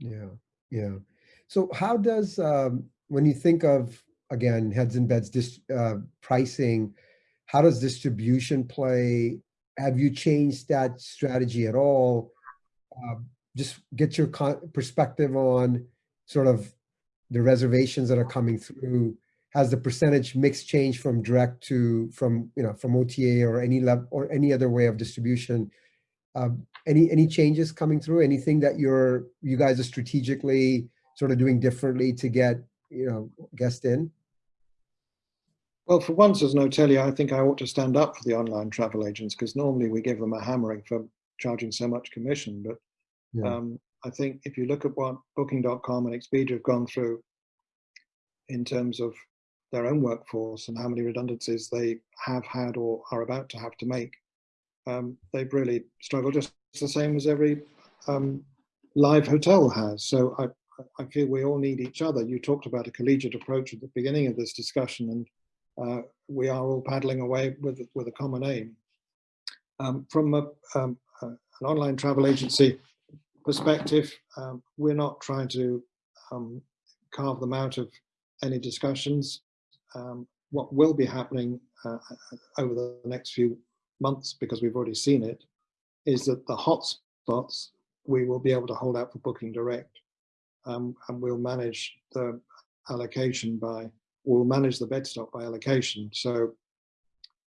yeah yeah. So how does um, when you think of again heads and beds dis, uh, pricing how does distribution play? Have you changed that strategy at all? Uh, just get your perspective on sort of the reservations that are coming through. Has the percentage mix changed from direct to from you know from OTA or any level or any other way of distribution? Um, any any changes coming through? Anything that you're you guys are strategically sort of doing differently to get you know guests in? Well, for once as an hotelier, I think I ought to stand up for the online travel agents because normally we give them a hammering for charging so much commission. But yeah. um, I think if you look at what Booking.com and Expedia have gone through in terms of their own workforce and how many redundancies they have had or are about to have to make, um, they've really struggled just the same as every um, live hotel has. So I, I feel we all need each other. You talked about a collegiate approach at the beginning of this discussion, and uh, we are all paddling away with with a common aim. Um, from a, um, uh, an online travel agency perspective, um, we're not trying to um, carve them out of any discussions um, what will be happening uh, over the next few months, because we've already seen it, is that the hotspots we will be able to hold out for booking direct, um, and we'll manage the allocation by, we'll manage the bed stock by allocation. So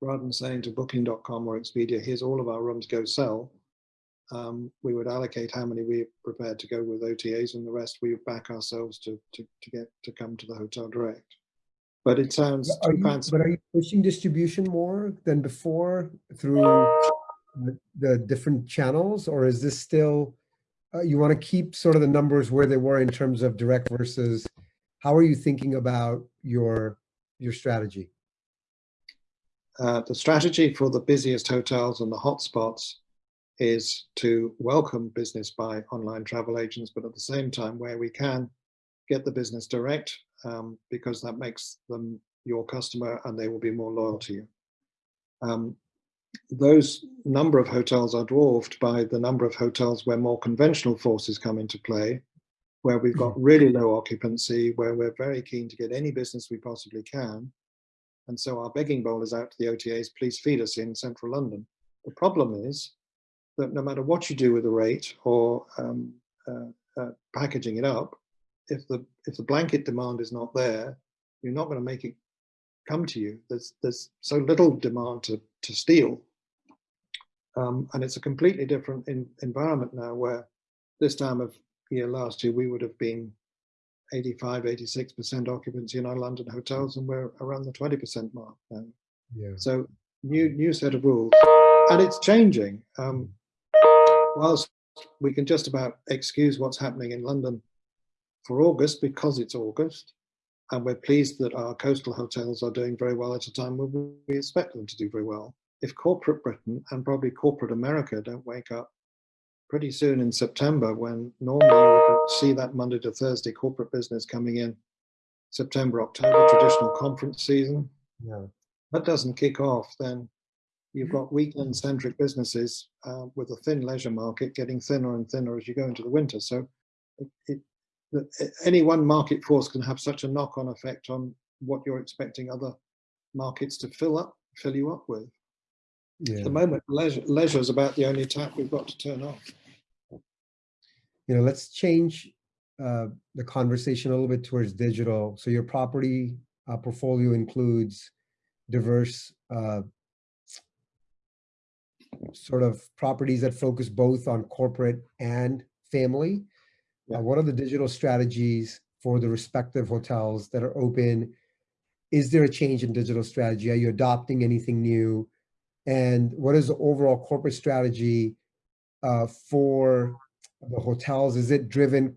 rather than saying to booking.com or Expedia, here's all of our rooms, go sell, um, we would allocate how many we're prepared to go with OTAs and the rest we back ourselves to, to, to get to come to the hotel direct but it sounds are you, But are you pushing distribution more than before through the, the different channels, or is this still, uh, you want to keep sort of the numbers where they were in terms of direct versus, how are you thinking about your, your strategy? Uh, the strategy for the busiest hotels and the hotspots is to welcome business by online travel agents, but at the same time, where we can, get the business direct um, because that makes them your customer and they will be more loyal to you. Um, those number of hotels are dwarfed by the number of hotels where more conventional forces come into play, where we've got mm-hmm. really low occupancy, where we're very keen to get any business we possibly can. And so our begging bowl is out to the OTAs, please feed us in central London. The problem is that no matter what you do with the rate or um, uh, uh, packaging it up, if the if the blanket demand is not there, you're not going to make it come to you. There's there's so little demand to to steal, um, and it's a completely different in, environment now. Where this time of year last year we would have been 85, 86 percent occupancy in our London hotels, and we're around the 20 percent mark now. Yeah. So new new set of rules, and it's changing. Um, whilst we can just about excuse what's happening in London for August because it's August, and we're pleased that our coastal hotels are doing very well at a time when we expect them to do very well. If corporate Britain and probably corporate America don't wake up pretty soon in September, when normally you would see that Monday to Thursday corporate business coming in September, October, traditional conference season, Yeah. that doesn't kick off, then you've got weekend centric businesses uh, with a thin leisure market getting thinner and thinner as you go into the winter. So it, it, any one market force can have such a knock on effect on what you're expecting other markets to fill up, fill you up with. At the moment, leisure, leisure is about the only tap we've got to turn off. You know, let's change uh, the conversation a little bit towards digital. So your property uh, portfolio includes diverse uh, sort of properties that focus both on corporate and family. Yeah. Uh, what are the digital strategies for the respective hotels that are open? Is there a change in digital strategy? Are you adopting anything new? And what is the overall corporate strategy uh, for the hotels? Is it driven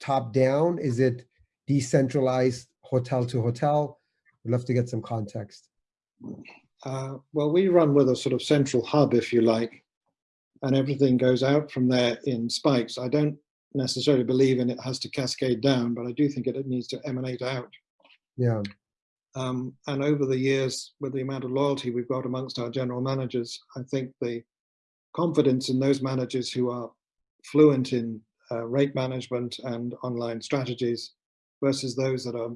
top down? Is it decentralized hotel to hotel? We'd love to get some context. Uh, well, we run with a sort of central hub, if you like, and everything goes out from there in spikes. I don't necessarily believe in it has to cascade down, but I do think it, it needs to emanate out. Yeah, Um, and over the years, with the amount of loyalty we've got amongst our general managers, I think the confidence in those managers who are fluent in uh, rate management and online strategies versus those that are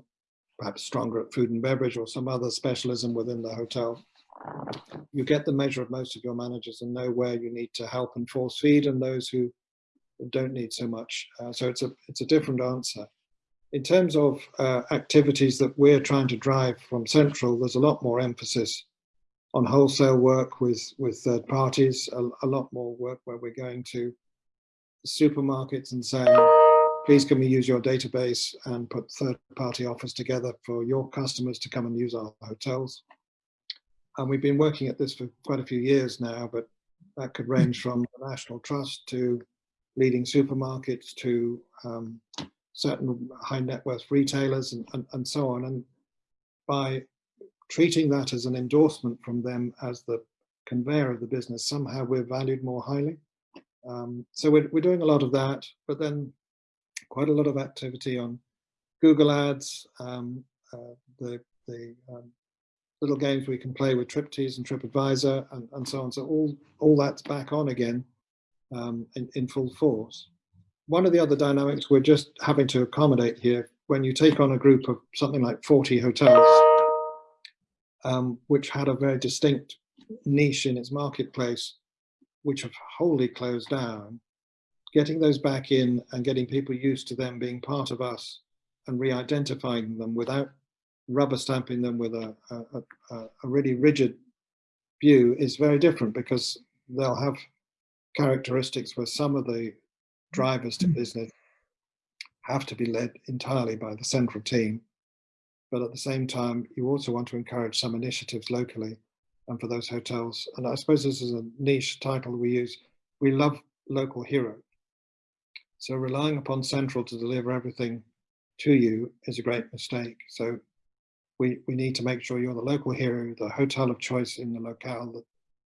perhaps stronger at food and beverage or some other specialism within the hotel. You get the measure of most of your managers and know where you need to help and force feed and those who don't need so much. Uh, so it's a it's a different answer. In terms of uh, activities that we're trying to drive from central, there's a lot more emphasis on wholesale work with with third parties. A, a lot more work where we're going to supermarkets and saying, please can we use your database and put third party offers together for your customers to come and use our hotels. And we've been working at this for quite a few years now, but that could range from the National Trust to leading supermarkets to um, certain high net worth retailers and, and, and so on. And by treating that as an endorsement from them as the conveyor of the business, somehow we're valued more highly. Um, so we're, we're doing a lot of that, but then quite a lot of activity on Google Ads, um, uh, the, the um, little games we can play with TripTease and TripAdvisor and, and so on. So all, all that's back on again um, in, in full force. One of the other dynamics we're just having to accommodate here, when you take on a group of something like 40 hotels, um, which had a very distinct niche in its marketplace, which have wholly closed down, getting those back in and getting people used to them being part of us and re-identifying them without rubber stamping them with a, a, a, a really rigid view is very different because they'll have characteristics where some of the drivers to mm. business have to be led entirely by the central team. But at the same time, you also want to encourage some initiatives locally and for those hotels. And I suppose this is a niche title we use. We love local hero. So relying upon central to deliver everything to you is a great mistake. So we, we need to make sure you're the local hero, the hotel of choice in the locale, that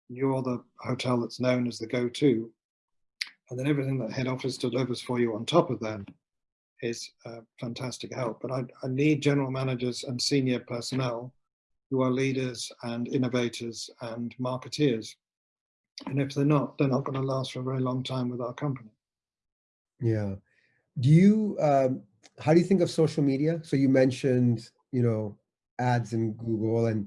you're the hotel that's known as the go-to. And then everything that head office delivers for you on top of that is uh, fantastic help. But I, I need general managers and senior personnel who are leaders and innovators and marketeers. And if they're not, they're not going to last for a very long time with our company. yeah. Do you, um, how do you think of social media? So you mentioned, you know, ads in Google and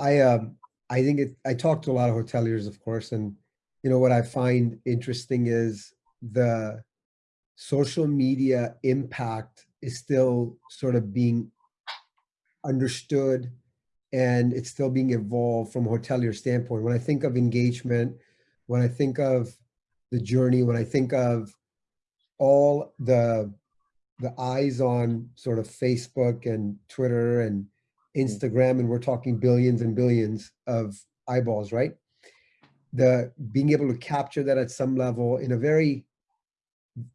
I, um, I think it, I talk to a lot of hoteliers, of course, and you know, what I find interesting is the social media impact is still sort of being understood and it's still being evolved from a hotelier standpoint. When I think of engagement, when I think of the journey, when I think of all the the eyes on sort of Facebook and Twitter and Mm-hmm. Instagram, and we're talking billions and billions of eyeballs, right? The being able to capture that at some level in a very,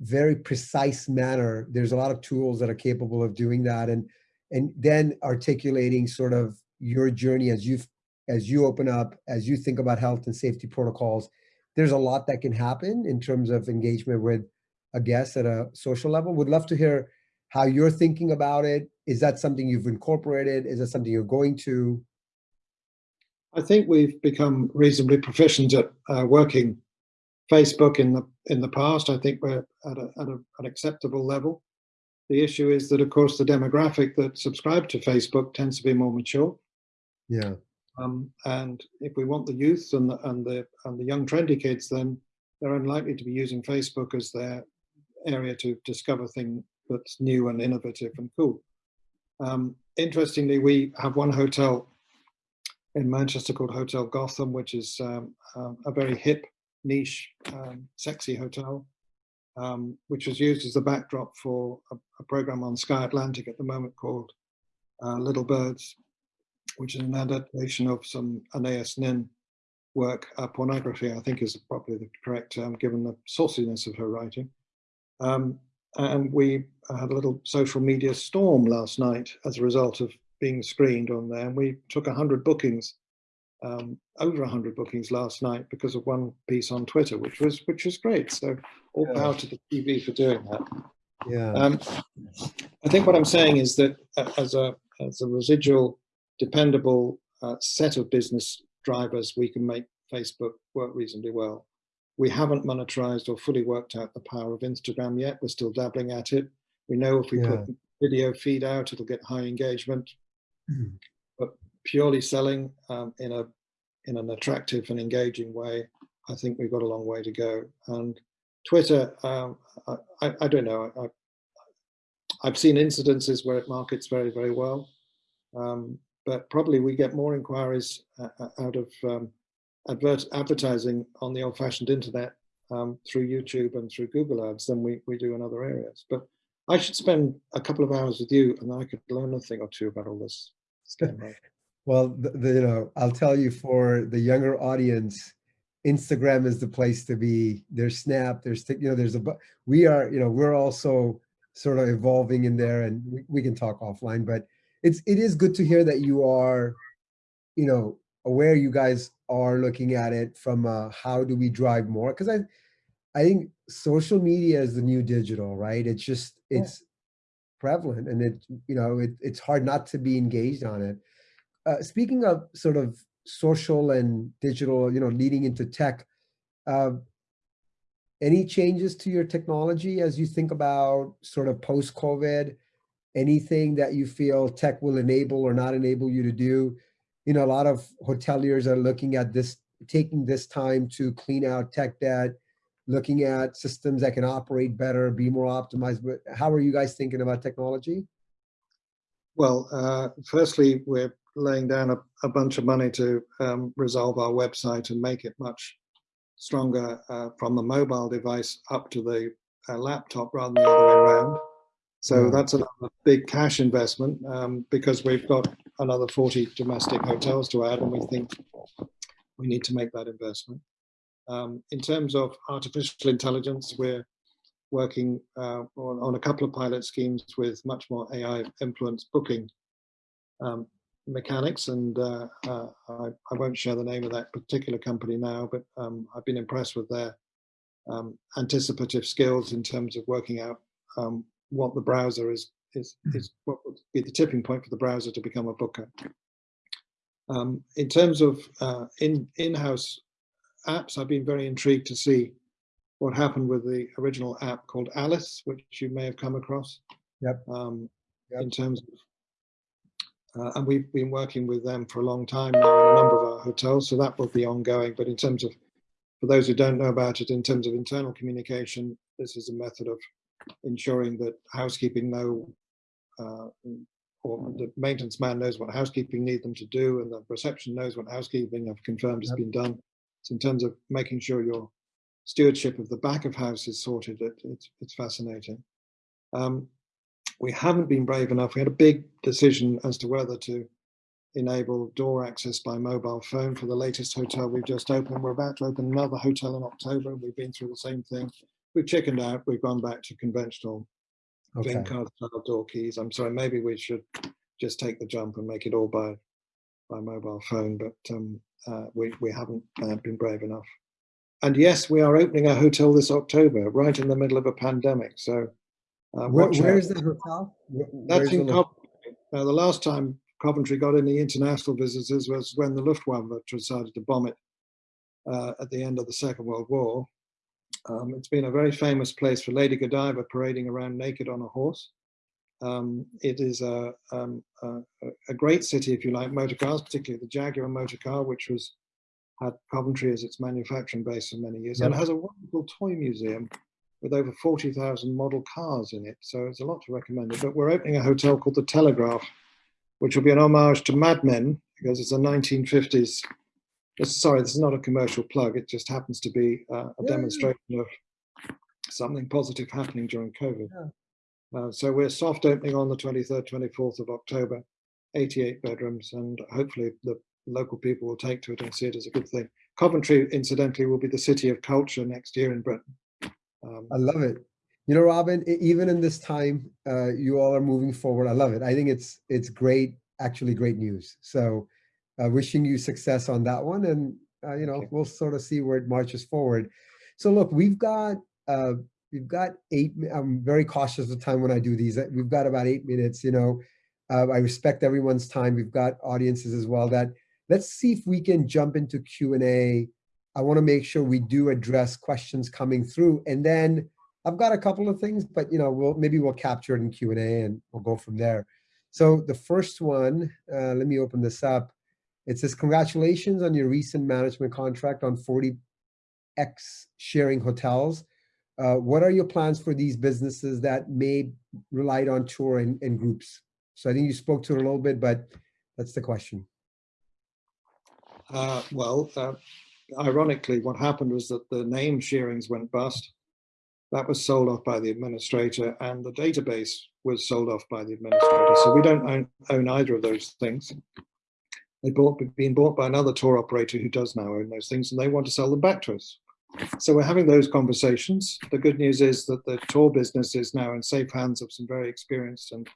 very precise manner. There's a lot of tools that are capable of doing that, and and then articulating sort of your journey as you as you open up, as you think about health and safety protocols. There's a lot that can happen in terms of engagement with a guest at a social level. Would love to hear how you're thinking about it. Is that something you've incorporated? Is that something you're going to? I think we've become reasonably proficient at uh, working Facebook in the in the past. I think we're at, a, at a, an acceptable level. The issue is that, of course, the demographic that subscribe to Facebook tends to be more mature. Yeah. Um, and if we want the youth and the and the and the young trendy kids, then they're unlikely to be using Facebook as their area to discover things that's new and innovative and cool. Um, interestingly, we have one hotel in Manchester called Hotel Gotham, which is um, um, a very hip, niche, um, sexy hotel, um, which was used as the backdrop for a, a, program on Sky Atlantic at the moment called uh, Little Birds, which is an adaptation of some Anais Nin work, uh, pornography, I think is probably the correct term, given the sauciness of her writing. Um, and we had a little social media storm last night as a result of being screened on there. And we took 100 bookings, um, over 100 bookings last night because of one piece on Twitter, which was which was great. So all yeah. power to the TV for doing that. Yeah. Um, I think what I'm saying is that uh, as a as a residual, dependable uh, set of business drivers, we can make Facebook work reasonably well. We haven't monetized or fully worked out the power of Instagram yet. We're still dabbling at it. We know if we yeah. put video feed out, it'll get high engagement. Mm. But purely selling um, in a in an attractive and engaging way, I think we've got a long way to go. And Twitter, um, I, I, don't know. I, have seen incidences where it markets very, very well. Um, but probably we get more inquiries uh, uh out of um, advert advertising on the old-fashioned internet um, through YouTube and through Google Ads than we, we do in other areas. But I should spend a couple of hours with you and I could learn a thing or two about all this. (laughs) well, the, the, you know, I'll tell you for the younger audience, Instagram is the place to be. There's Snap, there's, you know, there's a, we are, you know, we're also sort of evolving in there and we, we can talk offline, but it's, it is good to hear that you are, you know, aware you guys are looking at it from uh, how do we drive more? Because I, I think social media is the new digital, right? It's just it's yeah. prevalent, and it you know it, it's hard not to be engaged on it. Uh, speaking of sort of social and digital, you know, leading into tech, uh, any changes to your technology as you think about sort of post COVID? Anything that you feel tech will enable or not enable you to do? You know, a lot of hoteliers are looking at this, taking this time to clean out tech debt, looking at systems that can operate better, be more optimized. But how are you guys thinking about technology? Well, uh, firstly, we're laying down a, a, bunch of money to um, resolve our website and make it much stronger uh, from the mobile device up to the uh, laptop rather than the other way around. So that's a big cash investment um, because we've got another 40 domestic hotels to add, and we think we need to make that investment. Um, in terms of artificial intelligence, we're working uh, on, on, a couple of pilot schemes with much more AI influenced booking um, mechanics. And uh, uh, I, I, won't share the name of that particular company now, but um, I've been impressed with their um, anticipative skills in terms of working out um, what the browser is is hmm. is what would be the tipping point for the browser to become a booker. Um, in terms of uh, in in-house apps, I've been very intrigued to see what happened with the original app called Alice, which you may have come across. Yep. Um, yep. In terms of, uh, and we've been working with them for a long time now in a number of our hotels, so that will be ongoing. But in terms of, for those who don't know about it, in terms of internal communication, this is a method of ensuring that housekeeping know or the maintenance man knows what housekeeping need them to do and the reception knows what housekeeping have confirmed has yep. been done. So in terms of making sure your stewardship of the back of house is sorted, it, it's, it's fascinating. Um, we haven't been brave enough. We had a big decision as to whether to enable door access by mobile phone for the latest hotel we've just opened. We're about to open another hotel in October. And we've been through the same thing. We've chickened out. We've gone back to conventional Okay. VingCard style door keys. I'm sorry, maybe we should just take the jump and make it all by by mobile phone, but um, uh, we, we haven't uh, been brave enough. And yes, we are opening a hotel this October, right in the middle of a pandemic. So uh, Where, where is the hotel? That's where's in the Coventry. Now, the last time Coventry got any international visitors was when the Luftwaffe decided to bomb it uh, at the end of the Second World War. Um, it's been a very famous place for Lady Godiva parading around naked on a horse. Um, it is a, um, a, a great city, if you like, motor cars, particularly the Jaguar motor car, which was had Coventry as its manufacturing base for many years, and Yep. has a wonderful toy museum with over 40,000 model cars in it. So it's a lot to recommend it. But we're opening a hotel called the Telegraph, which will be an homage to Mad Men because it's a 1950s. It's- Sorry, this is not a commercial plug. It just happens to be uh, a Yeah, yeah. demonstration of something positive happening during COVID. Uh, so we're soft opening on the 23rd, 24th of October, 88 bedrooms, and hopefully the local people will take to it and see it as a good thing. Coventry, incidentally, will be the city of culture next year in Britain. Um, I love it. You know, Robin, even in this time, uh, you all are moving forward. I love it. I think it's it's great, actually great news. So uh, wishing you success on that one. And, uh, you know, you. we'll sort of see where it marches forward. So look, we've got, uh, we've got eight, I'm very cautious of time when I do these. We've got about eight minutes, you know. Uh, I respect everyone's time. We've got audiences as well that, let's see if we can jump into Q and A. I want to make sure we do address questions coming through and then I've got a couple of things, but you know, we'll maybe we'll capture it in Q and A and we'll go from there. So the first one, uh, let me open this up. It says, congratulations on your recent management contract on 40X Shearings hotels. Uh, what are your plans for these businesses that may relied on tour and, and groups? So I think you spoke to it a little bit, but that's the question. Uh, well, uh, ironically, what happened was that the name shearings went bust. That was sold off by the administrator, and the database was sold off by the administrator. So we don't own, own either of those things. They bought been bought by another tour operator who does now own those things, and they want to sell them back to us. So we're having those conversations. The good news is that the tour business is now in safe hands of some very experienced and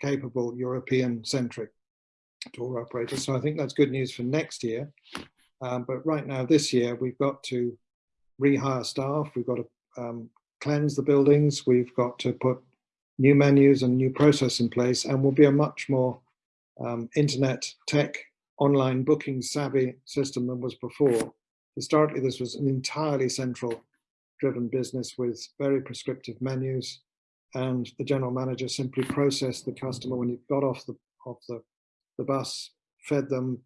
capable European-centric tour operators. So I think that's good news for next year. Um, but right now, this year, we've got to rehire staff. We've got to um, cleanse the buildings. We've got to put new menus and new process in place, and we'll be a much more um, internet tech online booking savvy system than was before. Historically, this was an entirely central driven business with very prescriptive menus, and the general manager simply processed the customer when he got off the off the, the bus, fed them,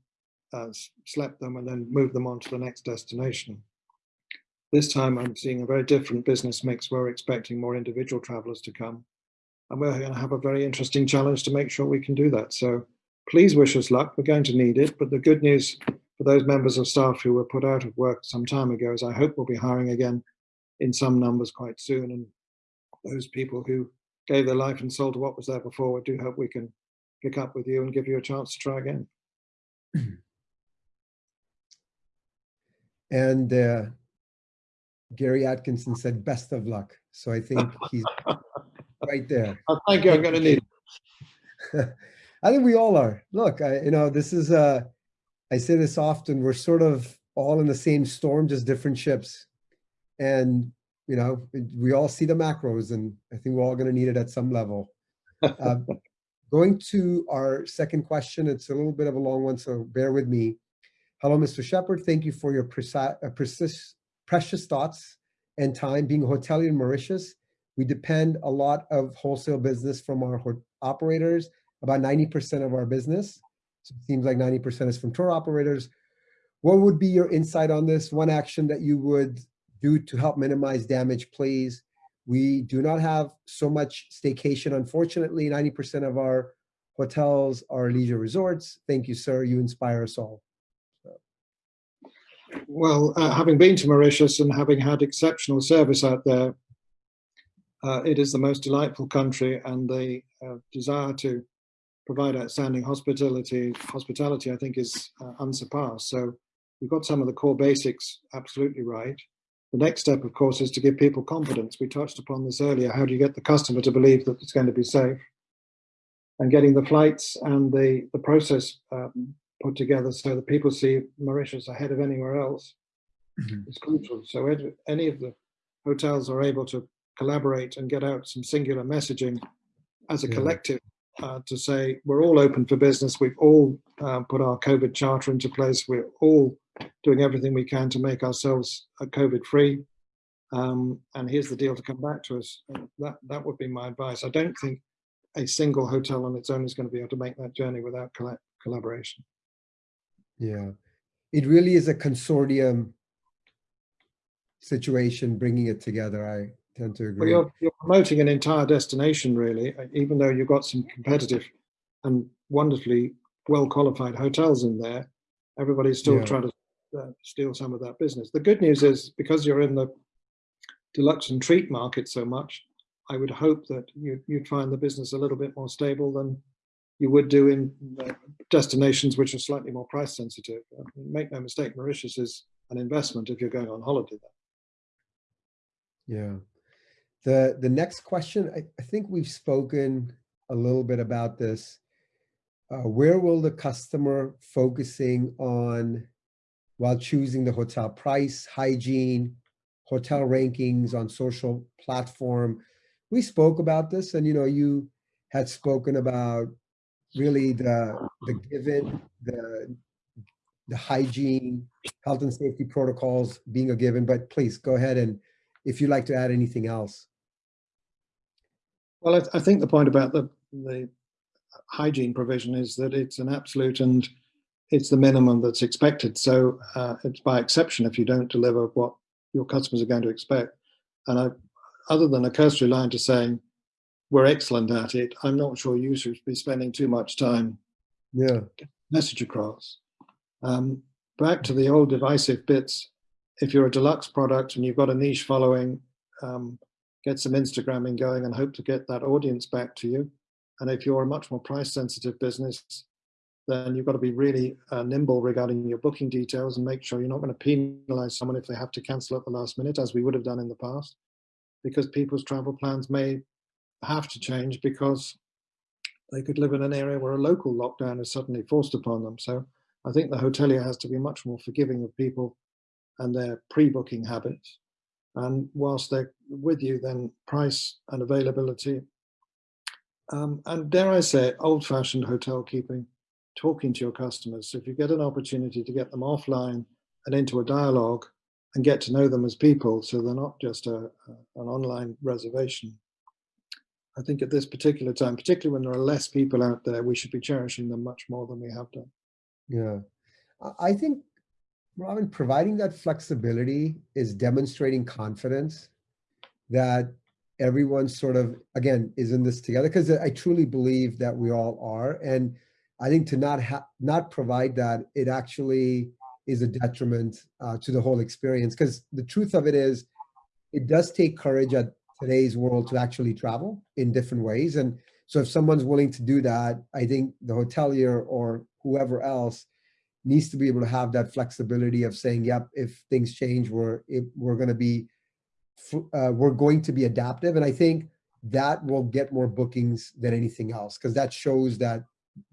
uh, slept them, and then moved them on to the next destination. This time I'm seeing a very different business mix. We're expecting more individual travelers to come. And we're going to have a very interesting challenge to make sure we can do that. So please wish us luck. We're going to need it. But the good news for those members of staff who were put out of work some time ago is I hope we'll be hiring again in some numbers quite soon. And those people who gave their life and soul to what was there before, I do hope we can pick up with you and give you a chance to try again. (clears throat) And uh, Gary Atkinson said, best of luck. So I think he's (laughs) right there. Oh, thank you. I'm going to need it. (laughs) I think we all are. Look, I, you know, this is, uh, I say this often, we're sort of all in the same storm, just different ships. And, you know, we all see the macros and I think we're all going to need it at some level. Uh, (laughs) going to our second question, it's a little bit of a long one, so bear with me. Hello, Mr. Sheppard. Thank you for your preci- uh, precious thoughts and time. Being a hotelier in Mauritius, we depend a lot of wholesale business from our operators, about 90% of our business. So it seems like 90% is from tour operators. What would be your insight on this? One action that you would do to help minimize damage, please. We do not have so much staycation. Unfortunately, 90% of our hotels are leisure resorts. Thank you, sir. You inspire us all. Well, uh, having been to Mauritius and having had exceptional service out there, uh, it is the most delightful country, and the uh, desire to provide outstanding hospitality. Hospitality, I think, is uh, unsurpassed. So you've got some of the core basics absolutely right. The next step, of course, is to give people confidence. We touched upon this earlier. How do you get the customer to believe that it's going to be safe? And getting the flights and the, the process um, put together so that people see Mauritius ahead of anywhere else Mhm. is crucial. So any of the hotels are able to collaborate and get out some singular messaging as a Yeah. collective uh, to say we're all open for business. We've all uh, put our COVID charter into place. We're all doing everything we can to make ourselves uh, COVID free. Um, and here's the deal to come back to us. That that would be my advice. I don't think a single hotel on its own is going to be able to make that journey without colla- collaboration. Yeah, it really is a consortium situation, bringing it together. I tend to Well, you're, you're promoting an entire destination, really, uh, even though you've got some competitive and wonderfully well qualified hotels in there. Everybody's still Yeah. trying to uh, steal some of that business. The good news is because you're in the deluxe and treat market so much, I would hope that you, you'd find the business a little bit more stable than you would do in uh, destinations which are slightly more price sensitive. Uh, Make no mistake, Mauritius is an investment if you're going on holiday there. Yeah. The the next question, I, I think we've spoken a little bit about this. Uh, where will the customer focusing on while choosing the hotel price, hygiene, hotel rankings on social platform? We spoke about this and you know, you had spoken about really the the given, the the hygiene, health and safety protocols being a given, but please go ahead and if you'd like to add anything else. Well, I, th- I think the point about the the hygiene provision is that it's an absolute and it's the minimum that's expected. So uh, it's by exception if you don't deliver what your customers are going to expect. And I, other than a cursory line to saying we're excellent at it, I'm not sure you should be spending too much time Yeah, message across. Um, back to the old divisive bits. If you're a deluxe product and you've got a niche following, um, get some Instagramming going and hope to get that audience back to you. And if you're a much more price sensitive business, then you've got to be really uh, nimble regarding your booking details and make sure you're not going to penalize someone if they have to cancel at the last minute, as we would have done in the past, because people's travel plans may have to change because they could live in an area where a local lockdown is suddenly forced upon them. So I think the hotelier has to be much more forgiving of people and their pre-booking habits. And whilst they're with you, then price and availability, um, and dare I say, old-fashioned hotel keeping, talking to your customers. So if you get an opportunity to get them offline and into a dialogue and get to know them as people, so they're not just a, a, an online reservation. I think at this particular time, particularly when there are less people out there, we should be cherishing them much more than we have done. yeah. I think, Robin, providing that flexibility is demonstrating confidence that everyone sort of, again, is in this together. Because I truly believe that we all are. And I think to not not provide that, it actually is a detriment uh, to the whole experience. Because the truth of it is, it does take courage at today's world to actually travel in different ways. And so if someone's willing to do that, I think the hotelier or whoever else needs to be able to have that flexibility of saying, yep, if things change, we're, we're going to be, uh, we're going to be adaptive. And I think that will get more bookings than anything else, because that shows that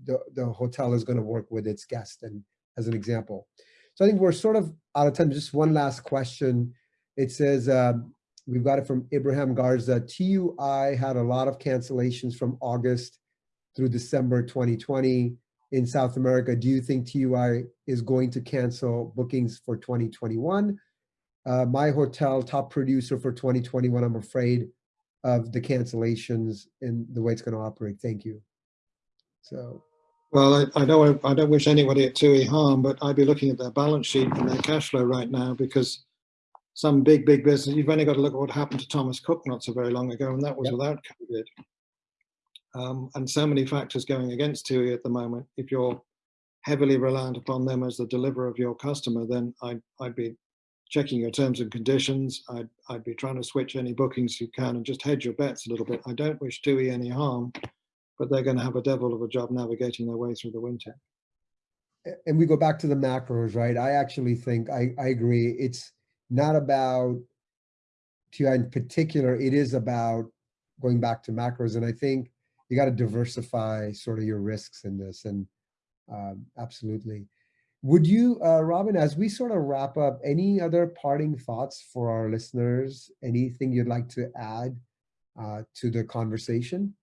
the, the hotel is going to work with its guest and as an example. So I think we're sort of out of time. Just one last question. It says, um, we've got it from Abraham Garza. TUI had a lot of cancellations from August through December 2020 in South America. Do you think TUI is going to cancel bookings for 2021? Uh, my hotel top producer for 2021, I'm afraid of the cancellations and the way it's going to operate. Thank you. So, Well, I, I don't I don't wish anybody at TUI harm, but I'd be looking at their balance sheet and their cash flow right now because some big big business. You've only got to look at what happened to Thomas Cook not so very long ago, and that was Yep. without COVID. Um, and so many factors going against TUI at the moment. If you're heavily reliant upon them as the deliverer of your customer, then I'd I'd be checking your terms and conditions. I'd I'd be trying to switch any bookings you can and just hedge your bets a little bit. I don't wish TUI any harm, but they're going to have a devil of a job navigating their way through the winter. And we go back to the macros, right? I actually think, I, I agree. It's not about, you in particular, it is about going back to macros. And I think you got to diversify sort of your risks in this and um, absolutely. Would you, uh, Robin, as we sort of wrap up, any other parting thoughts for our listeners? Anything you'd like to add uh, to the conversation?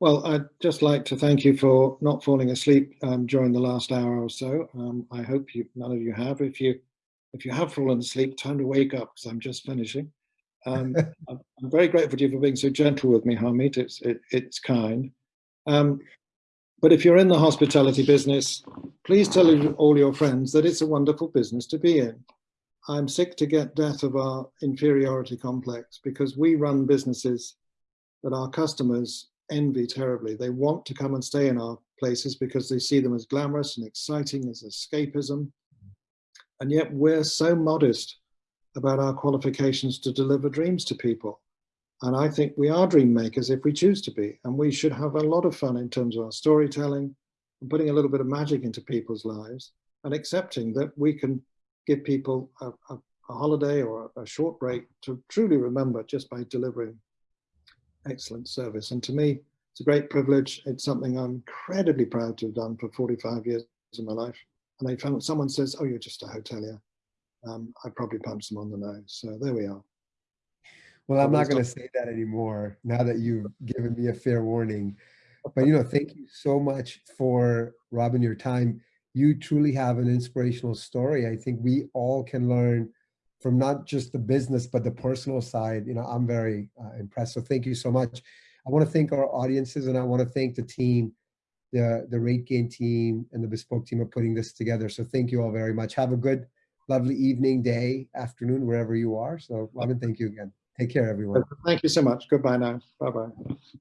Well, I'd just like to thank you for not falling asleep um, during the last hour or so. Um, I hope you, none of you have. If you, if you have fallen asleep, time to wake up because I'm just finishing. Um, (laughs) I'm, very grateful to you for being so gentle with me, Harmeet. It's it, it's kind. Um, but if you're in the hospitality business, please tell all your friends that it's a wonderful business to be in. I'm sick to get death of our inferiority complex because we run businesses that our customers envy terribly. They want to come and stay in our places because they see them as glamorous and exciting as escapism. And yet we're so modest about our qualifications to deliver dreams to people. And I think we are dream makers if we choose to be. And we should have a lot of fun in terms of our storytelling and putting a little bit of magic into people's lives and accepting that we can give people a, a, a holiday or a, a short break to truly remember just by delivering excellent service. And to me, it's a great privilege. It's something I'm incredibly proud to have done for 45 years of my life. And I found someone says, oh, you're just a hotelier. Um, I probably punched them on the nose. So there we are. Well, I'm not going to say that anymore now that you've (laughs) given me a fair warning. But you know, thank you so much for Robin your time. You truly have an inspirational story. I think we all can learn from not just the business but the personal side. You know, I'm very uh, impressed. So thank you so much. I want to thank our audiences and I want to thank the team, the the RateGain team and the Bespoke team of putting this together. So thank you all very much. Have a good, lovely evening, day, afternoon, wherever you are. So Robin, thank you again. Take care, everyone. Thank you so much. Goodbye now. Bye bye.